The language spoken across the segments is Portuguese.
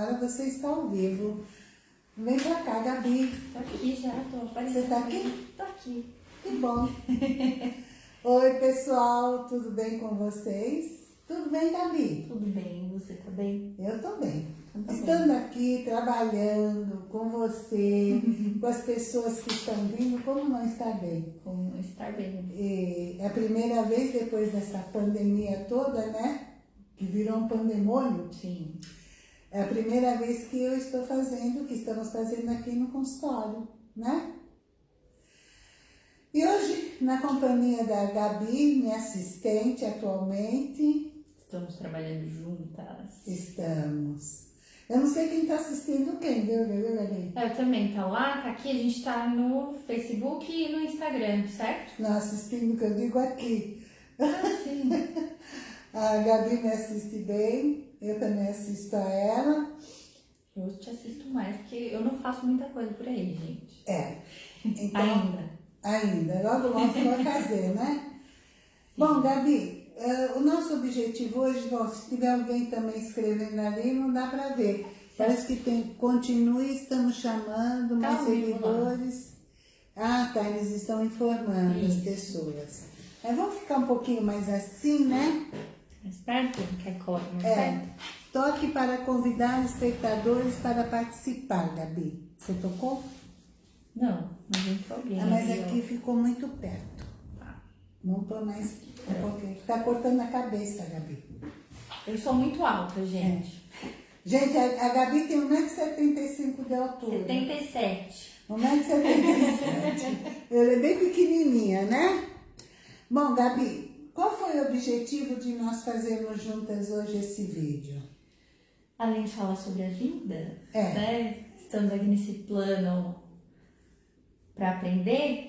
agora você está ao vivo. Vem pra cá, Gabi. Tô aqui já, tô aparecendo. Você tá aqui? Tô aqui. Que bom. Oi, pessoal, tudo bem com vocês? Tudo bem, Gabi? Tudo bem, você tá bem? Eu tô bem. Eu tô Estando aqui, trabalhando com você, com as pessoas que estão vindo, como não estar bem? Com estar bem. E é a primeira vez depois dessa pandemia toda, né? Que virou um pandemônio. Sim. É a primeira vez que eu estou fazendo, que estamos fazendo aqui no consultório, né? E hoje, na companhia da Gabi, minha assistente atualmente, Estamos trabalhando juntas. estamos. Eu não sei quem está assistindo quem, viu, viu, Gabi? Eu também, tá lá, tá aqui, a gente tá no Facebook e no Instagram, certo? Não, assistindo que eu digo aqui. Ah, sim. A Gabi me assiste bem, eu também assisto a ela. Eu te assisto mais, porque eu não faço muita coisa por aí, gente. É. Então, Ainda. Ainda, logo logo você vai fazer, né? Bom, Gabi, eh, o nosso objetivo hoje, bom, se tiver alguém também escrevendo ali, não dá para ver. Parece que tem, continue, estamos chamando mais Tá vivo seguidores. Ah, tá, eles estão informando as Isso. pessoas. Mas vamos ficar um pouquinho mais assim, né? Mais perto? Quer colocar mais É. perto? Toque para convidar espectadores para participar, Gabi. Você tocou? Não, mas entrou alguém. Ah, mas aqui ficou muito perto. Tá. Vamos pôr mais pouquinho. Tá cortando a cabeça, Gabi. Eu sou muito alta, gente. Gente, a, a Gabi tem 1,75m de altura. 77. 1,77m. Ela é bem pequenininha, né? Bom, Gabi, qual foi o objetivo de nós fazermos juntas hoje esse vídeo? Além de falar sobre a vida, É. né? Estamos aqui nesse plano para aprender.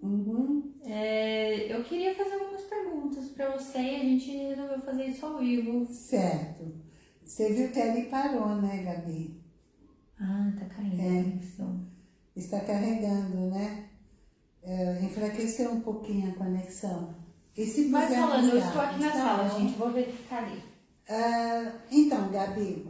Uhum. é, eu queria fazer algumas perguntas para você e a gente resolveu fazer isso ao vivo. Certo. Você viu que ali parou, né, Gabi? Ah, tá caindo É. conexão. Está carregando, né? É, enfraqueceu um pouquinho a conexão. Puser falando, eu estou aqui na tá sala, gente. Vou verificar ali. Ah, então, Gabi,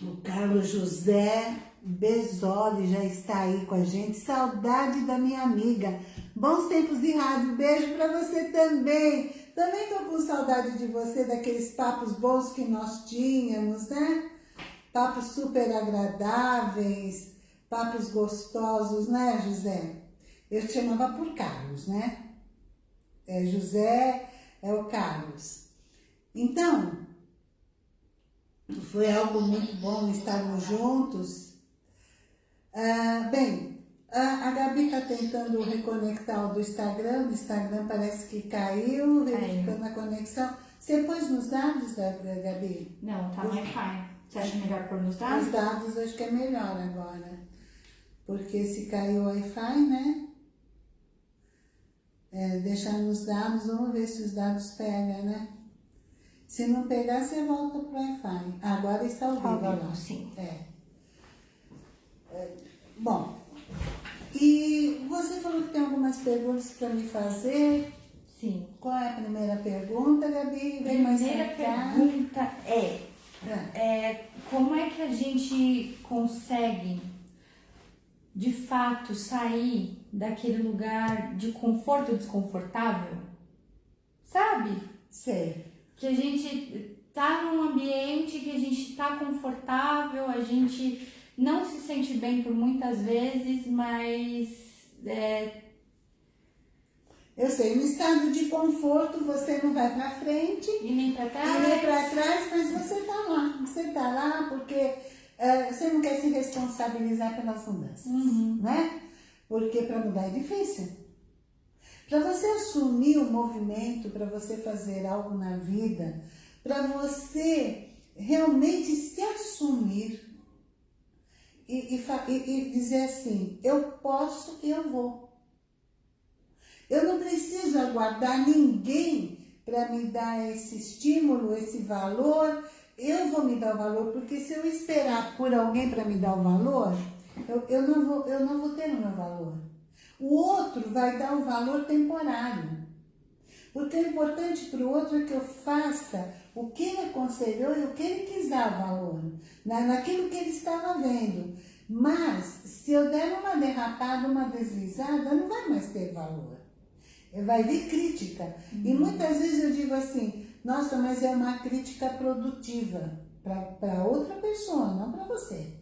o Carlos José Besoli já está aí com a gente. Saudade da minha amiga. Bons tempos de rádio. Beijo para você também. Também tô com saudade de você, daqueles papos bons que nós tínhamos, né? Papos super agradáveis, papos gostosos, né, José? Eu te chamava por Carlos, né? É José, é o Carlos. Então, foi algo muito bom estarmos juntos. Ah, bem, a, a Gabi está tentando reconectar o do Instagram, o Instagram parece que caiu, verificando a conexão. Você pôs nos dados, da da Gabi? Não, tá Os- Wi-Fi. Você acha melhor pôr nos Os dados? dados acho que é melhor agora. Porque se caiu o Wi-Fi, né? É, deixar nos dados, vamos ver se os dados pegam, né? Se não pegar, você volta pro Wi-Fi. Agora está ao vivo. lá. sim. É. É, Bom, e você falou que tem algumas perguntas para me fazer. Sim. Qual é a primeira pergunta, Gabi? Vem mais Primeira pergunta é, Ah, é como é que a gente consegue de fato sair daquele lugar de conforto desconfortável? Sabe? Sei. Que a gente tá num ambiente que a gente tá confortável, a gente não se sente bem por muitas vezes, mas é, Eu sei, no estado de conforto você não vai para frente e nem pra e trás. nem para trás, mas você tá lá. Você tá lá porque você não quer se responsabilizar pelas mudanças, Uhum. né? Porque para mudar é difícil. Para você assumir o movimento, para você fazer algo na vida, para você realmente se assumir e, e- e dizer assim, eu posso e eu vou. Eu não preciso aguardar ninguém para me dar esse estímulo, esse valor. Eu vou me dar o valor, porque se eu esperar por alguém para me dar o valor, eu, eu, não vou, eu não vou ter o meu valor. O outro vai dar um valor temporário. O importante para o outro é que eu faça o que ele aconselhou e o que ele quis dar valor, na, naquilo que ele estava vendo. Mas, se eu der uma derrapada, uma deslizada, não vai mais ter valor. Vai vir crítica. Uhum. E muitas vezes eu digo assim, nossa, mas é uma crítica produtiva para outra pessoa, não para você.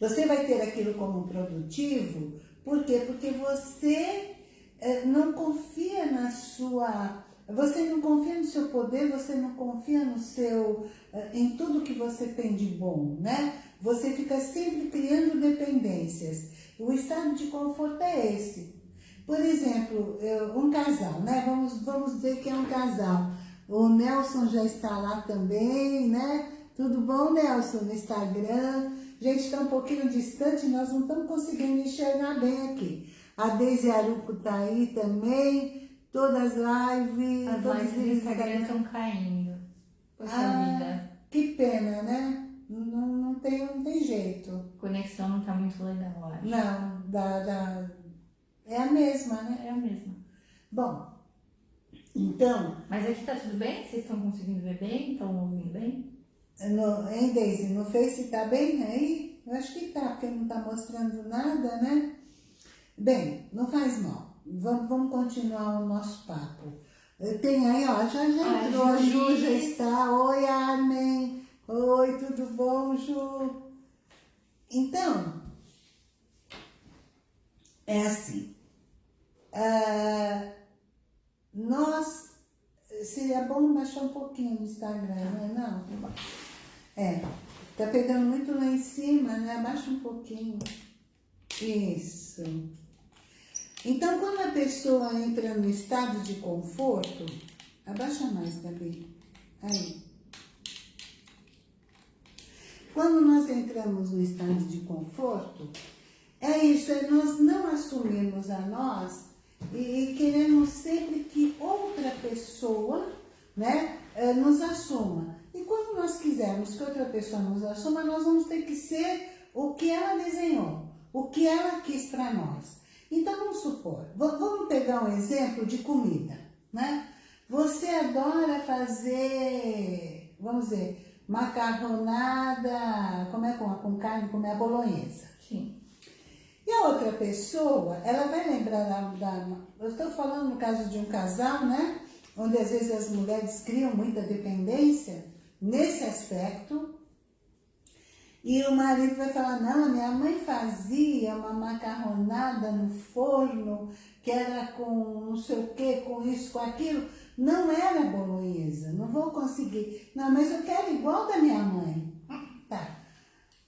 Você vai ter aquilo como produtivo, por quê? Porque você é, não confia na sua você não confia no seu poder, você não confia no seu, eh, em tudo que você tem de bom, né? Você fica sempre criando dependências. O estado de conforto é esse. Por exemplo, um casal, né? Vamos, vamos dizer que é um casal. O Nelson já está lá também, né? Tudo bom, Nelson, no Instagram? Gente está um pouquinho distante, nós não estamos conseguindo enxergar bem aqui. A Deise Aruco está aí também. Todas as lives... As lives do Instagram estão caindo. Poxa ah, vida. Que pena, né? Não, não, tem, não tem jeito. A conexão não tá muito legal, acho. Não, da, da, é a mesma, né? É a mesma. Bom, então... Mas aqui tá tudo bem? Vocês estão conseguindo ver bem? Estão ouvindo bem? No, hein, Daisy? No Face tá bem aí? Eu acho que tá, porque não tá mostrando nada, né? Bem, não faz mal. Vamos, vamos continuar o nosso papo. Tem aí, ó, já, já entrou, a Ju já está. Oi, Armin. Oi, tudo bom, Ju? Então, é assim. Uh, nós, seria bom baixar um pouquinho no Instagram, né? Não? É, tá pegando muito lá em cima, né? Abaixa um pouquinho. Isso. Então, quando a pessoa entra no estado de conforto, abaixa mais, Gabi. Aí. Quando nós entramos no estado de conforto, é isso, é nós não assumirmos a nós e queremos sempre que outra pessoa né, eh, nos assuma. E quando nós quisermos que outra pessoa nos assuma, nós vamos ter que ser o que ela desenhou, o que ela quis para nós. Então, vamos supor, vamos pegar um exemplo de comida, né? Você adora fazer, vamos dizer, macarronada, como é com, com carne, como é a bolonhesa. Sim. E a outra pessoa, ela vai lembrar da, da... Eu estou falando no caso de um casal, né? Onde às vezes as mulheres criam muita dependência nesse aspecto, e o marido vai falar, não, minha mãe fazia uma macarronada no forno, que era com não sei o que, com isso, com aquilo. Não era bolonhesa, não vou conseguir. Não, mas eu quero igual da minha mãe. Tá.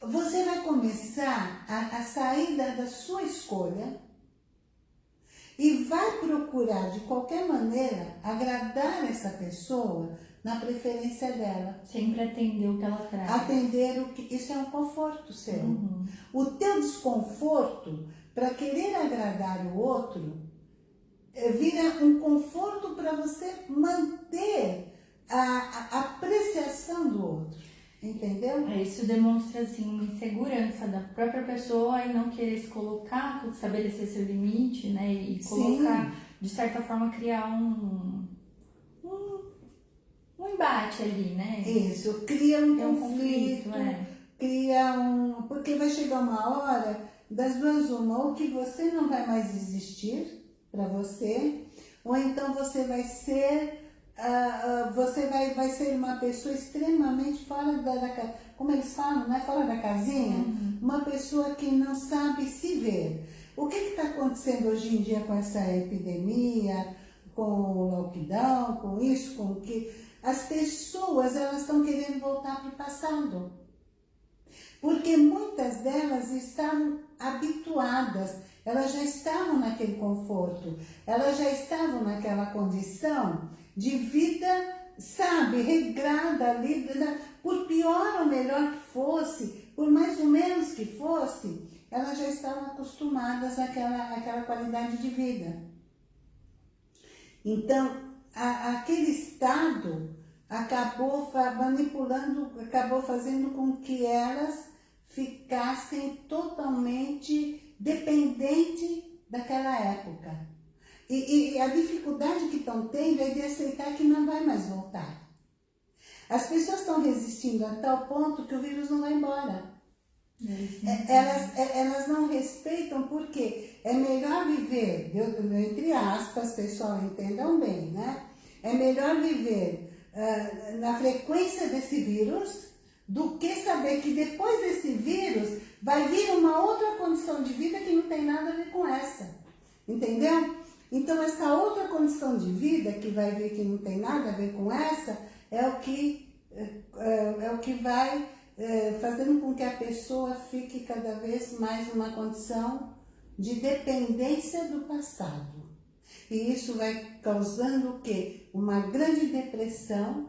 Você vai começar a, a sair da, da sua escolha e vai procurar, de qualquer maneira, agradar essa pessoa na preferência dela. Sempre atender o que ela traz. Atender o que... Isso é um conforto seu. Uhum. O teu desconforto, para querer agradar o outro, eh, vira um conforto para você manter a, a, apreciação do outro. Entendeu? Isso demonstra assim, uma insegurança da própria pessoa e não querer se colocar, estabelecer seu limite, né? E colocar, Sim. de certa forma, criar um, um um embate ali, né? Isso, cria um, é um conflito, conflito é. cria um... Porque vai chegar uma hora das duas uma, ou que você não vai mais existir para você, ou então você vai ser... Uh, uh, você vai, vai ser uma pessoa extremamente fora da, da como eles falam, né? fora da casinha, uhum. uma pessoa que não sabe se ver. O que está acontecendo hoje em dia com essa epidemia, com o lockdown, com isso, com o que as pessoas elas estão querendo voltar para o passado. Porque muitas delas estavam habituadas, elas já estavam naquele conforto, elas já estavam naquela condição de vida, sabe, regrada ali, por pior ou melhor que fosse, por mais ou menos que fosse, elas já estavam acostumadas àquela, àquela qualidade de vida. Então, a, aquele estado acabou manipulando, acabou fazendo com que elas ficassem totalmente dependentes daquela época. E, e a dificuldade que estão tendo é de aceitar que não vai mais voltar. As pessoas estão resistindo a tal ponto que o vírus não vai embora. É, elas, é, elas não respeitam porque é melhor viver, entre aspas, pessoal, entendam bem, né? É melhor viver uh, na frequência desse vírus do que saber que depois desse vírus vai vir uma outra condição de vida que não tem nada a ver com essa. Entendeu? Então, essa outra condição de vida que vai vir que não tem nada a ver com essa, é o que, é, é, é o que vai é, fazendo com que a pessoa fique cada vez mais numa condição de dependência do passado. E isso vai causando o quê? Uma grande depressão,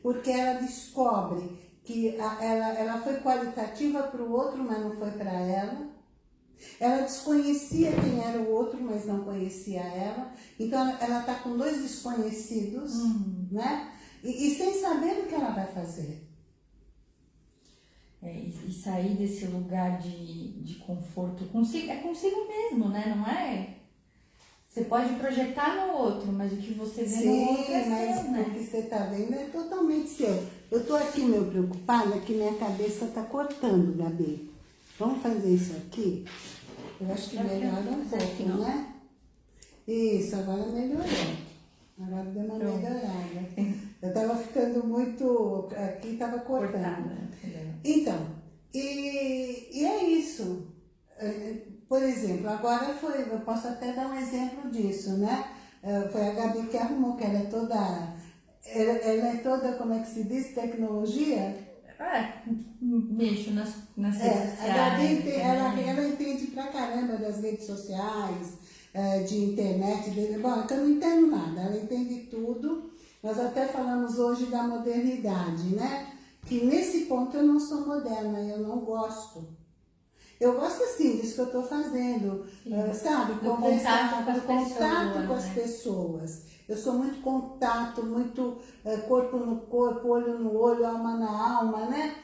porque ela descobre que a, ela, ela foi qualitativa para o outro, mas não foi para ela. Ela desconhecia quem era o outro, mas não conhecia ela. Então ela está com dois desconhecidos, uhum. né? E, e, sem saber o que ela vai fazer. É, e, sair desse lugar de, de conforto consigo, é consigo mesmo, né? Não é? Você pode projetar no outro, mas o que você vê Sim, no outro é mas seu, né? o que você está vendo é totalmente seu. Eu estou aqui meio preocupada que minha cabeça está cortando, Gabi. Vamos fazer isso aqui? Eu acho que melhora um pouco, né? Isso, agora melhorou. Agora deu uma Pronto. melhorada. Eu estava ficando muito... Aqui estava cortando. Cortada. Então, e, e é isso. É, por exemplo, agora foi... Eu posso até dar um exemplo disso, né? É, foi a Gabi que arrumou, que ela é toda... Ela, ela é toda, como é que se diz, tecnologia é, mexo nas, nas é, redes sociais. A Gabi, né? ela, ela entende pra caramba das redes sociais, é, de internet. De, bom, eu não entendo nada, ela entende tudo. Nós até falamos hoje da modernidade, né? Que nesse ponto eu não sou moderna, eu não gosto. Eu gosto assim disso que eu estou fazendo, uh, sabe? Do Conversar, contato com as, contato pessoas, com as né? pessoas. Eu sou muito contato, muito é, corpo no corpo, olho no olho, alma na alma, né?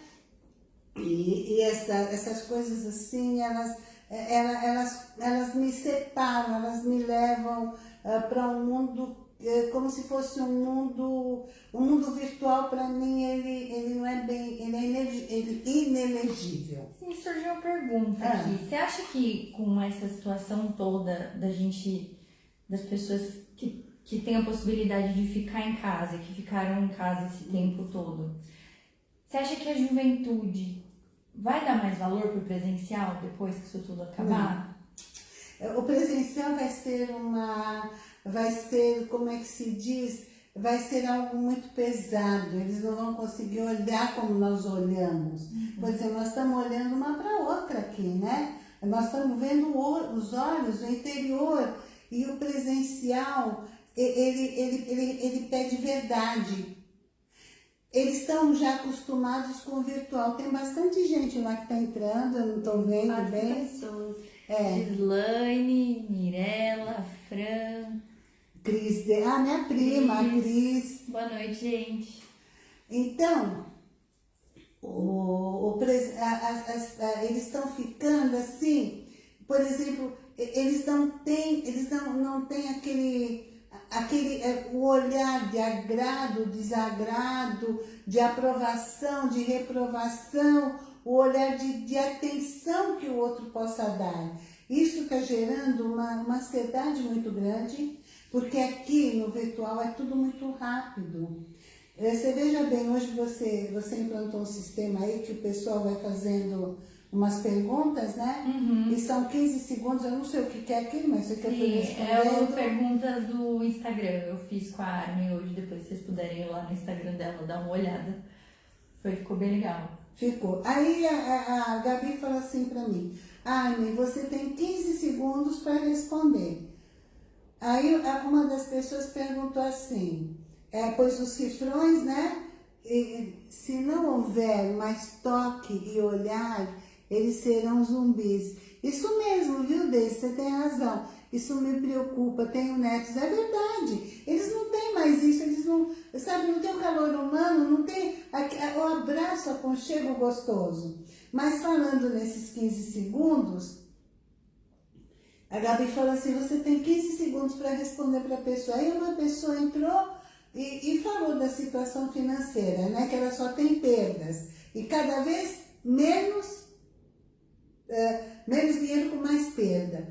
E, e essa, essas coisas assim, elas, é, elas, elas, elas me separam, elas me levam uh, para um mundo é, como se fosse um mundo, um mundo virtual para mim, ele, ele não é bem, ele é ele inelegível. Sim, surgiu uma pergunta ah. aqui. Você acha que com essa situação toda da gente, das pessoas que tem a possibilidade de ficar em casa, que ficaram em casa esse tempo todo, você acha que a juventude vai dar mais valor para o presencial depois que isso tudo acabar? Não. O presencial vai ser uma, vai ser, como é que se diz, vai ser algo muito pesado, eles não vão conseguir olhar como nós olhamos. Uhum. Por exemplo, nós estamos olhando uma para outra aqui, né? Nós estamos vendo os olhos, o interior, e o presencial ele, ele, ele, ele pede verdade. Eles estão já acostumados com o virtual. Tem bastante gente lá que está entrando, eu não estou vendo Quatro bem. pessoas. É. Gislaine, Mirella, Fran. Cris, ah, minha prima, Cris. Cris. Boa noite, gente. Então, o, o, a, a, a, eles estão ficando assim, por exemplo, eles não têm, eles não, não têm aquele aquele, é, o olhar de agrado, desagrado, de aprovação, de reprovação, o olhar de, de atenção que o outro possa dar. Isso está gerando uma, uma ansiedade muito grande, porque aqui no virtual é tudo muito rápido. É, você veja bem, hoje você, você implantou um sistema aí que o pessoal vai fazendo umas perguntas, né? Uhum. E são 15 segundos, eu não sei o que é aquilo, mas você quer Sim, é o perguntas do Instagram. Eu fiz com a Armin hoje, depois vocês puderem ir lá no Instagram dela, dar uma olhada. Foi, ficou bem legal. Ficou. Aí a, a, a Gabi falou assim pra mim, Armin, você tem 15 segundos para responder. Aí uma das pessoas perguntou assim, é, pois os cifrões, né? E, se não houver mais toque e olhar eles serão zumbis. Isso mesmo, viu, Deise? Você tem razão. Isso me preocupa, tenho netos, é verdade. Eles não têm mais isso, eles não, sabe, não tem o calor humano, não tem o abraço, aconchego gostoso. Mas falando nesses 15 segundos, a Gabi falou assim, você tem 15 segundos para responder para a pessoa. Aí uma pessoa entrou, e, e falou da situação financeira, né? Que ela só tem perdas. E cada vez menos, é, menos dinheiro com mais perda.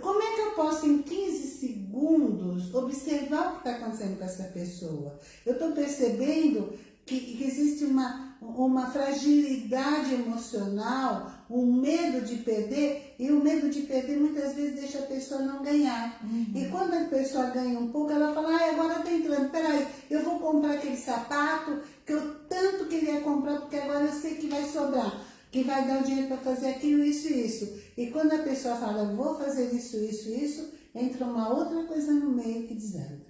Como é que eu posso, em 15 segundos, observar o que está acontecendo com essa pessoa? Eu estou percebendo que, que existe uma, uma fragilidade emocional, um medo de perder, e o medo de perder muitas vezes deixa a pessoa não ganhar. Uhum. E quando a pessoa ganha um pouco, ela fala, ah, agora tem entrando, peraí, eu vou comprar aquele sapato que eu tanto queria comprar, porque agora eu sei que vai sobrar que vai dar o dinheiro para fazer aquilo, isso e isso. E quando a pessoa fala, vou fazer isso, isso, isso, entra uma outra coisa no meio que desanda.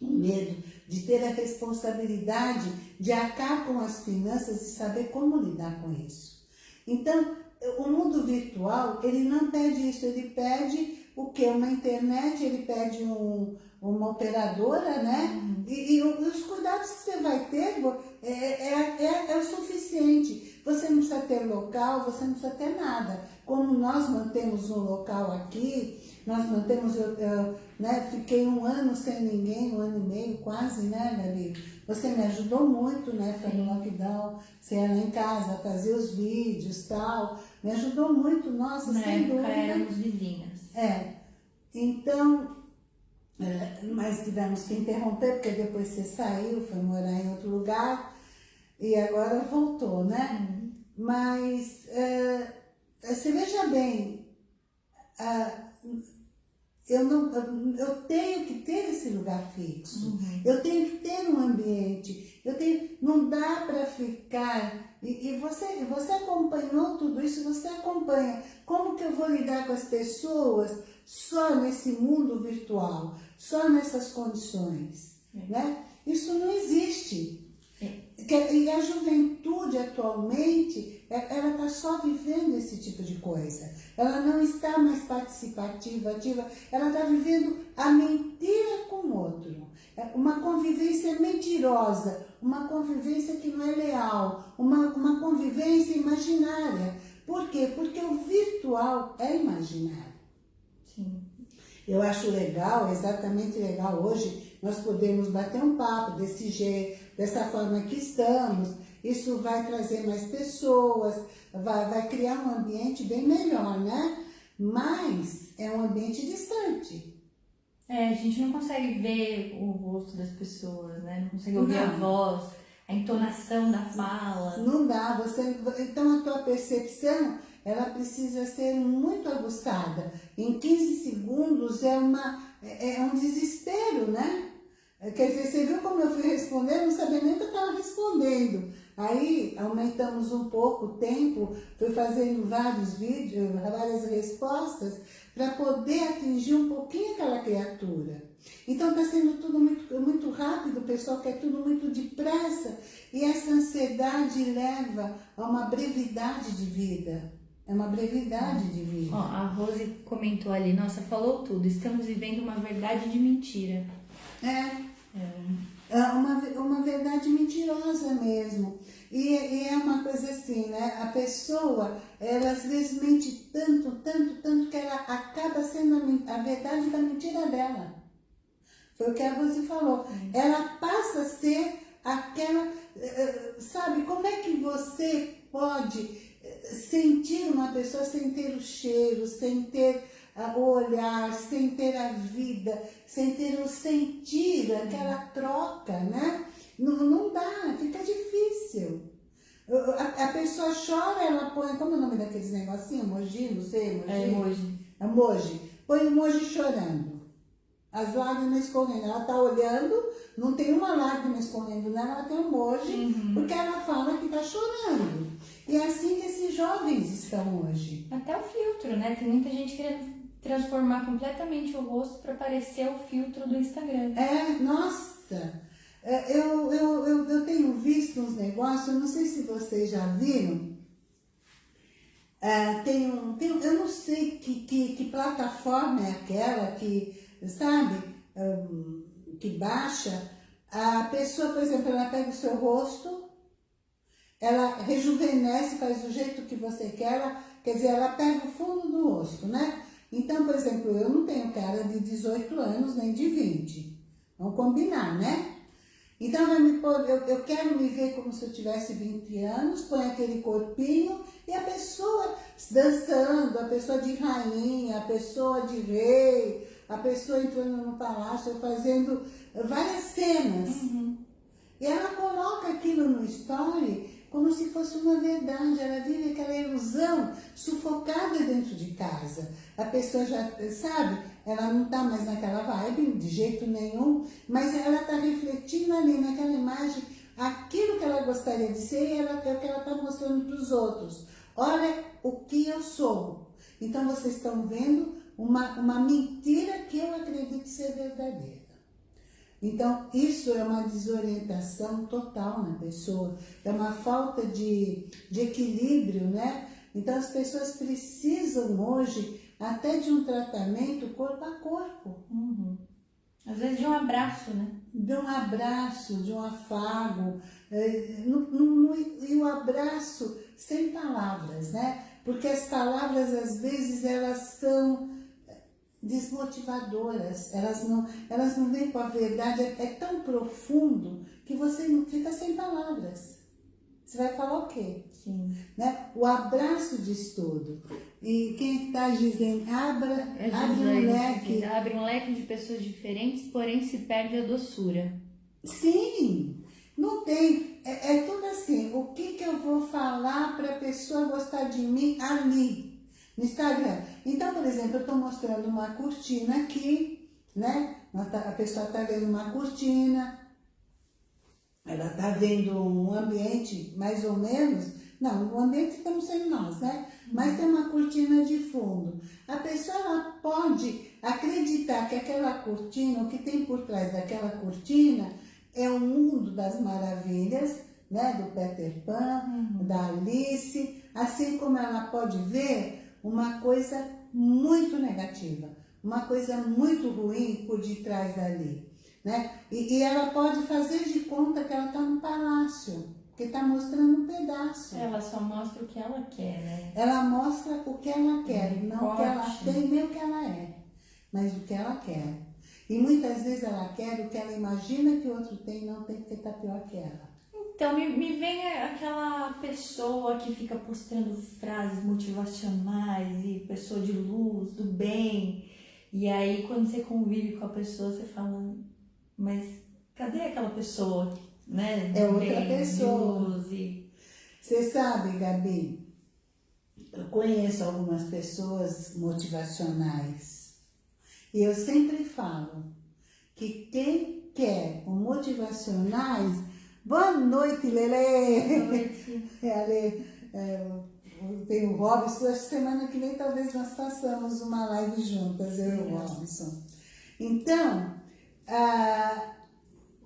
O medo de ter a responsabilidade de acabar com as finanças e saber como lidar com isso. Então, o mundo virtual, ele não pede isso, ele pede o que? Uma internet, ele pede um, uma operadora, né? Uhum. E, e, os cuidados que você vai ter é, é, é, é o suficiente. Você não precisa ter local, você não precisa ter nada. Como nós mantemos um local aqui, nós mantemos, eu, eu né, fiquei um ano sem ninguém, um ano e meio quase, né, Gabi? Você me ajudou muito, né, foi no lockdown, você ia lá em casa, fazer os vídeos tal, me ajudou muito, nossa, Na sem dúvida. éramos vizinhas. É, então, é, mas tivemos que interromper, porque depois você saiu, foi morar em outro lugar, e agora voltou, né? Uhum. Mas uh, você veja bem, uh, eu, não, eu tenho que ter esse lugar fixo, uhum. eu tenho que ter um ambiente, eu tenho, não dá para ficar, e, e, você, você acompanhou tudo isso, você acompanha como que eu vou lidar com as pessoas só nesse mundo virtual, só nessas condições, é. né? Isso não existe. E a juventude atualmente, é, ela está só vivendo esse tipo de coisa. Ela não está mais participativa, ativa, ela está vivendo a mentira com o outro. É uma convivência mentirosa, uma convivência que não é leal, uma, uma convivência imaginária. Por quê? Porque o virtual é imaginário. Sim. Eu acho legal, exatamente legal hoje, nós podemos bater um papo desse jeito, dessa forma que estamos, isso vai trazer mais pessoas, vai, vai criar um ambiente bem melhor, né? Mas é um ambiente distante. É, a gente não consegue ver o rosto das pessoas, né? Não consegue ouvir não. a voz, a entonação da fala. Não dá, você, então a tua percepção, ela precisa ser muito aguçada. Em 15 segundos é, uma, é, é um desespero, né? É, quer dizer, você viu como eu fui responder? não sabia nem que eu estava respondendo. Aí aumentamos um pouco o tempo, fui fazendo vários vídeos, várias respostas, para poder atingir um pouquinho aquela criatura. Então está sendo tudo muito, muito rápido, o pessoal quer tudo muito depressa, e essa ansiedade leva a uma brevidade de vida. É uma brevidade de vida. Ó, a Rose comentou ali, nossa, falou tudo, estamos vivendo uma verdade de mentira. É, é uma, uma verdade mentirosa mesmo. E, e, é uma coisa assim, né? A pessoa, ela às vezes mente tanto, tanto, tanto, que ela acaba sendo a, a verdade da mentira dela. Foi o que a Rose falou. Ela passa a ser aquela... Eh, eh, sabe, como é que você pode sentir uma pessoa sem ter o cheiro, sem ter o olhar, sem ter a vida, sem ter o sentir, aquela troca, né? Não, não dá, fica difícil. A, a, pessoa chora, ela põe, como é o nome daqueles negocinhos? Emoji, não sei, emoji? É emoji. Emoji. Põe emoji chorando. As lágrimas escorrendo. Ela tá olhando, não tem uma lágrima escorrendo nela, ela tem um emoji, uhum. porque ela fala que tá chorando. E é assim que esses jovens estão hoje. Até o filtro, né? Tem muita gente querendo transformar completamente o rosto para parecer o filtro do Instagram. É, nossa! É, eu, eu, eu, eu tenho visto uns negócios, não sei se vocês já viram, é, tem um, tem, eu não sei que, que, que, plataforma é aquela que, sabe, um, que baixa, a pessoa, por exemplo, ela pega o seu rosto, ela rejuvenesce, faz do jeito que você quer, ela, quer dizer, ela pega o fundo do rosto, né? Então, por exemplo, eu não tenho cara de 18 anos nem de 20. Vamos combinar, né? Então, eu, eu quero me ver como se eu tivesse 20 anos, põe aquele corpinho e a pessoa dançando, a pessoa de rainha, a pessoa de rei, a pessoa entrando no palácio, fazendo várias cenas. Uhum. E ela coloca aquilo no story como se fosse uma verdade, ela vive aquela ilusão sufocada dentro de casa. A pessoa já, sabe, ela não está mais naquela vibe, de jeito nenhum, mas ela está refletindo ali naquela imagem aquilo que ela gostaria de ser e ela, é o que ela está mostrando para os outros. Olha o que eu sou. Então vocês estão vendo uma, uma mentira que eu acredito ser verdadeira. Então, isso é uma desorientação total na pessoa, é uma falta de, de equilíbrio, né? Então, as pessoas precisam hoje até de um tratamento corpo a corpo. Uhum. Às vezes de um abraço, né? De um abraço, de um afago, é, no, no, e o abraço sem palavras, né? Porque as palavras, às vezes, elas são desmotivadoras, elas não, elas não vêm com a verdade, é, é tão profundo que você não fica sem palavras. Você vai falar o quê? Sim. Né? O abraço diz tudo. E quem está dizendo, abra, é abre um leque. Abre um leque de pessoas diferentes, porém se perde a doçura. Sim, não tem. É, é tudo assim. O que, que eu vou falar para a pessoa gostar de mim ali? Instagram. Então, por exemplo, eu estou mostrando uma cortina aqui, né? A pessoa está vendo uma cortina, ela está vendo um ambiente mais ou menos, não, o ambiente estamos sendo nós, né? Mas tem uma cortina de fundo. A pessoa ela pode acreditar que aquela cortina, o que tem por trás daquela cortina, é o mundo das maravilhas, né? Do Peter Pan, uhum. da Alice, assim como ela pode ver uma coisa muito negativa, uma coisa muito ruim por detrás dali. Né? E, e ela pode fazer de conta que ela está no palácio, porque está mostrando um pedaço. Ela só mostra o que ela quer, né? Ela mostra o que ela quer, um não o que ela tem nem o que ela é, mas o que ela quer. E muitas vezes ela quer o que ela imagina que o outro tem, não tem que estar pior que ela. Então, me, me vem aquela pessoa que fica postando frases motivacionais e pessoa de luz, do bem. E aí, quando você convive com a pessoa, você fala, mas cadê aquela pessoa, né? É outra bem, pessoa. E... Você sabe, Gabi, eu conheço algumas pessoas motivacionais. E eu sempre falo que quem quer um motivacionais Boa noite, Lele! Boa noite. É, Ale, é, tem o Robson, acho que semana que vem talvez nós façamos uma live juntas, eu e o Robson. Então, ah,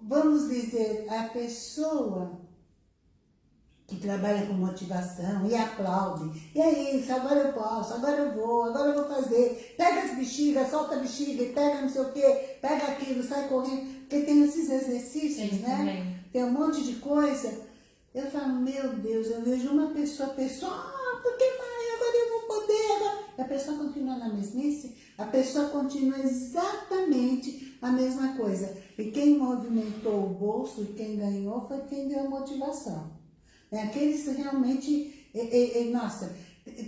vamos dizer, a pessoa que trabalha com motivação e aplaude. E é isso, agora eu posso, agora eu vou, agora eu vou fazer. Pega as bexigas, solta a bexiga, pega não sei o quê, pega aquilo, sai correndo. Porque tem esses exercícios, Sim, né? Também tem um monte de coisa. Eu falo, meu Deus, eu vejo uma pessoa, a pessoa, ah, porque mãe, agora eu vou poder, agora. E a pessoa continua na mesmice, a pessoa continua exatamente a mesma coisa. E quem movimentou o bolso e quem ganhou foi quem deu motivação. É, aqueles realmente, é, nossa,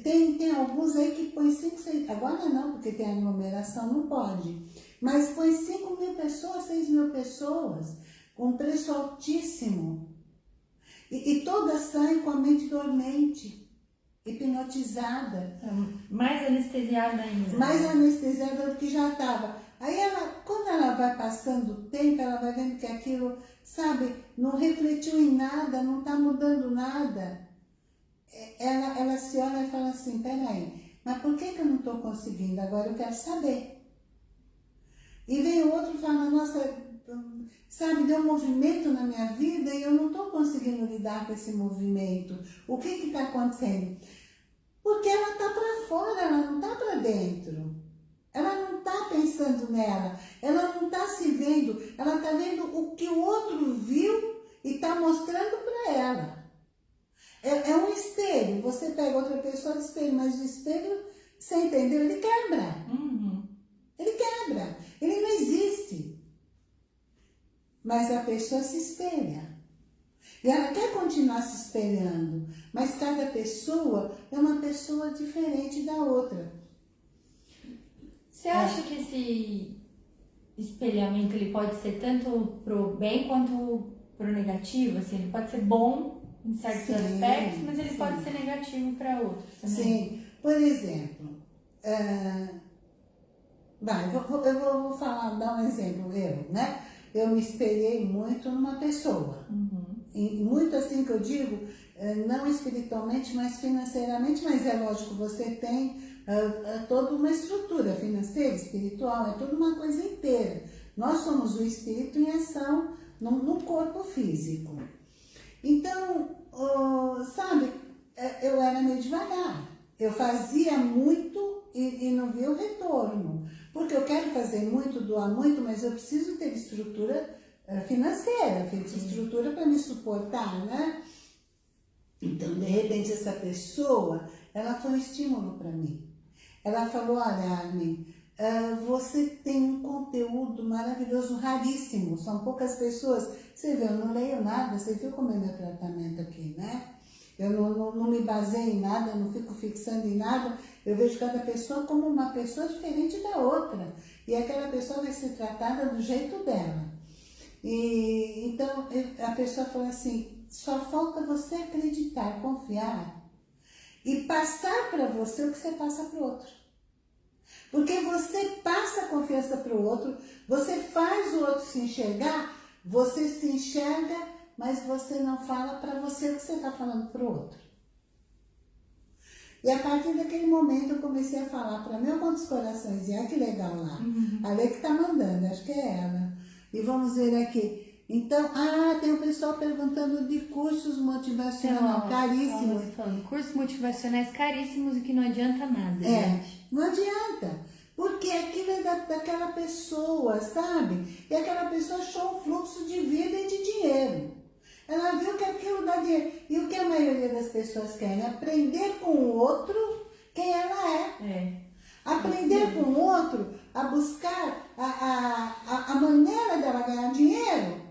tem, tem alguns aí que põe 5, 6, agora não, porque tem aglomeração, não pode. Mas põe 5 mil pessoas, 6 mil pessoas com preço altíssimo. E, e todas saem com a mente dormente, hipnotizada. Mais anestesiada ainda. Mais anestesiada do que já estava. Aí ela, quando ela vai passando o tempo, ela vai vendo que aquilo, sabe, não refletiu em nada, não está mudando nada. É, ela, ela se olha e fala assim, peraí, mas por que, que eu não estou conseguindo? Agora eu quero saber. E vem o outro e fala, nossa, sabe, deu um movimento na minha vida e eu não estou conseguindo lidar com esse movimento. O que está acontecendo? Porque ela está para fora, ela não está para dentro. Ela não está pensando nela, ela não está se vendo, ela está vendo o que o outro viu e está mostrando para ela. É, é, um espelho, você pega outra pessoa de espelho, mas o espelho, você entendeu? Ele quebra. Uhum. Ele quebra, ele não existe. Mas a pessoa se espelha. E ela quer continuar se espelhando, mas cada pessoa é uma pessoa diferente da outra. Você acha é. que esse espelhamento ele pode ser tanto pro bem quanto pro negativo? Assim, ele pode ser bom em certos sim, aspectos, mas ele sim. pode ser negativo para outros também. Sim, por exemplo, uh, vai, eu vou, eu vou falar, dar um exemplo, eu, né? Eu me espelhei muito numa pessoa. Uhum. E muito assim que eu digo, eh, não espiritualmente, mas financeiramente, mas é lógico, você tem uh, uh, toda uma estrutura financeira, espiritual, é toda uma coisa inteira. Nós somos o espírito em ação no, no corpo físico. Então, uh, sabe, é, eu era meio devagar. Eu fazia muito e, e, não via o retorno. Porque eu quero fazer muito, doar muito, mas eu preciso ter estrutura uh, financeira, estrutura para me suportar, né? Então, de repente, essa pessoa, ela foi um estímulo para mim. Ela falou, olha, Armin, uh, você tem um conteúdo maravilhoso, raríssimo, são poucas pessoas. Você viu, eu não leio nada, você viu como é meu tratamento aqui, né? Eu não, não, não me baseio em nada, não fico fixando em nada, eu vejo cada pessoa como uma pessoa diferente da outra. E aquela pessoa vai ser tratada do jeito dela. E, então, a pessoa falou assim, só falta você acreditar, confiar e passar para você o que você passa para o outro. Porque você passa a confiança para o outro, você faz o outro se enxergar, você se enxerga, mas você não fala para você o que você está falando para o outro. E a partir daquele momento eu comecei a falar para meu quantos corações, e olha que legal lá. Uhum. A Lei que está mandando, acho que é ela. E vamos ver aqui. Então, ah, tem o pessoal perguntando de cursos motivacionais então, caríssimos. Falando, cursos motivacionais caríssimos e que não adianta nada. É, gente. não adianta. Porque aquilo é da, daquela pessoa, sabe? E aquela pessoa achou um fluxo de vida e de dinheiro. Ela viu que aquilo dá dinheiro. E o que a maioria das pessoas querem? Aprender com o outro quem ela é. É. Aprender com o outro a buscar a, a, a, a maneira dela ganhar dinheiro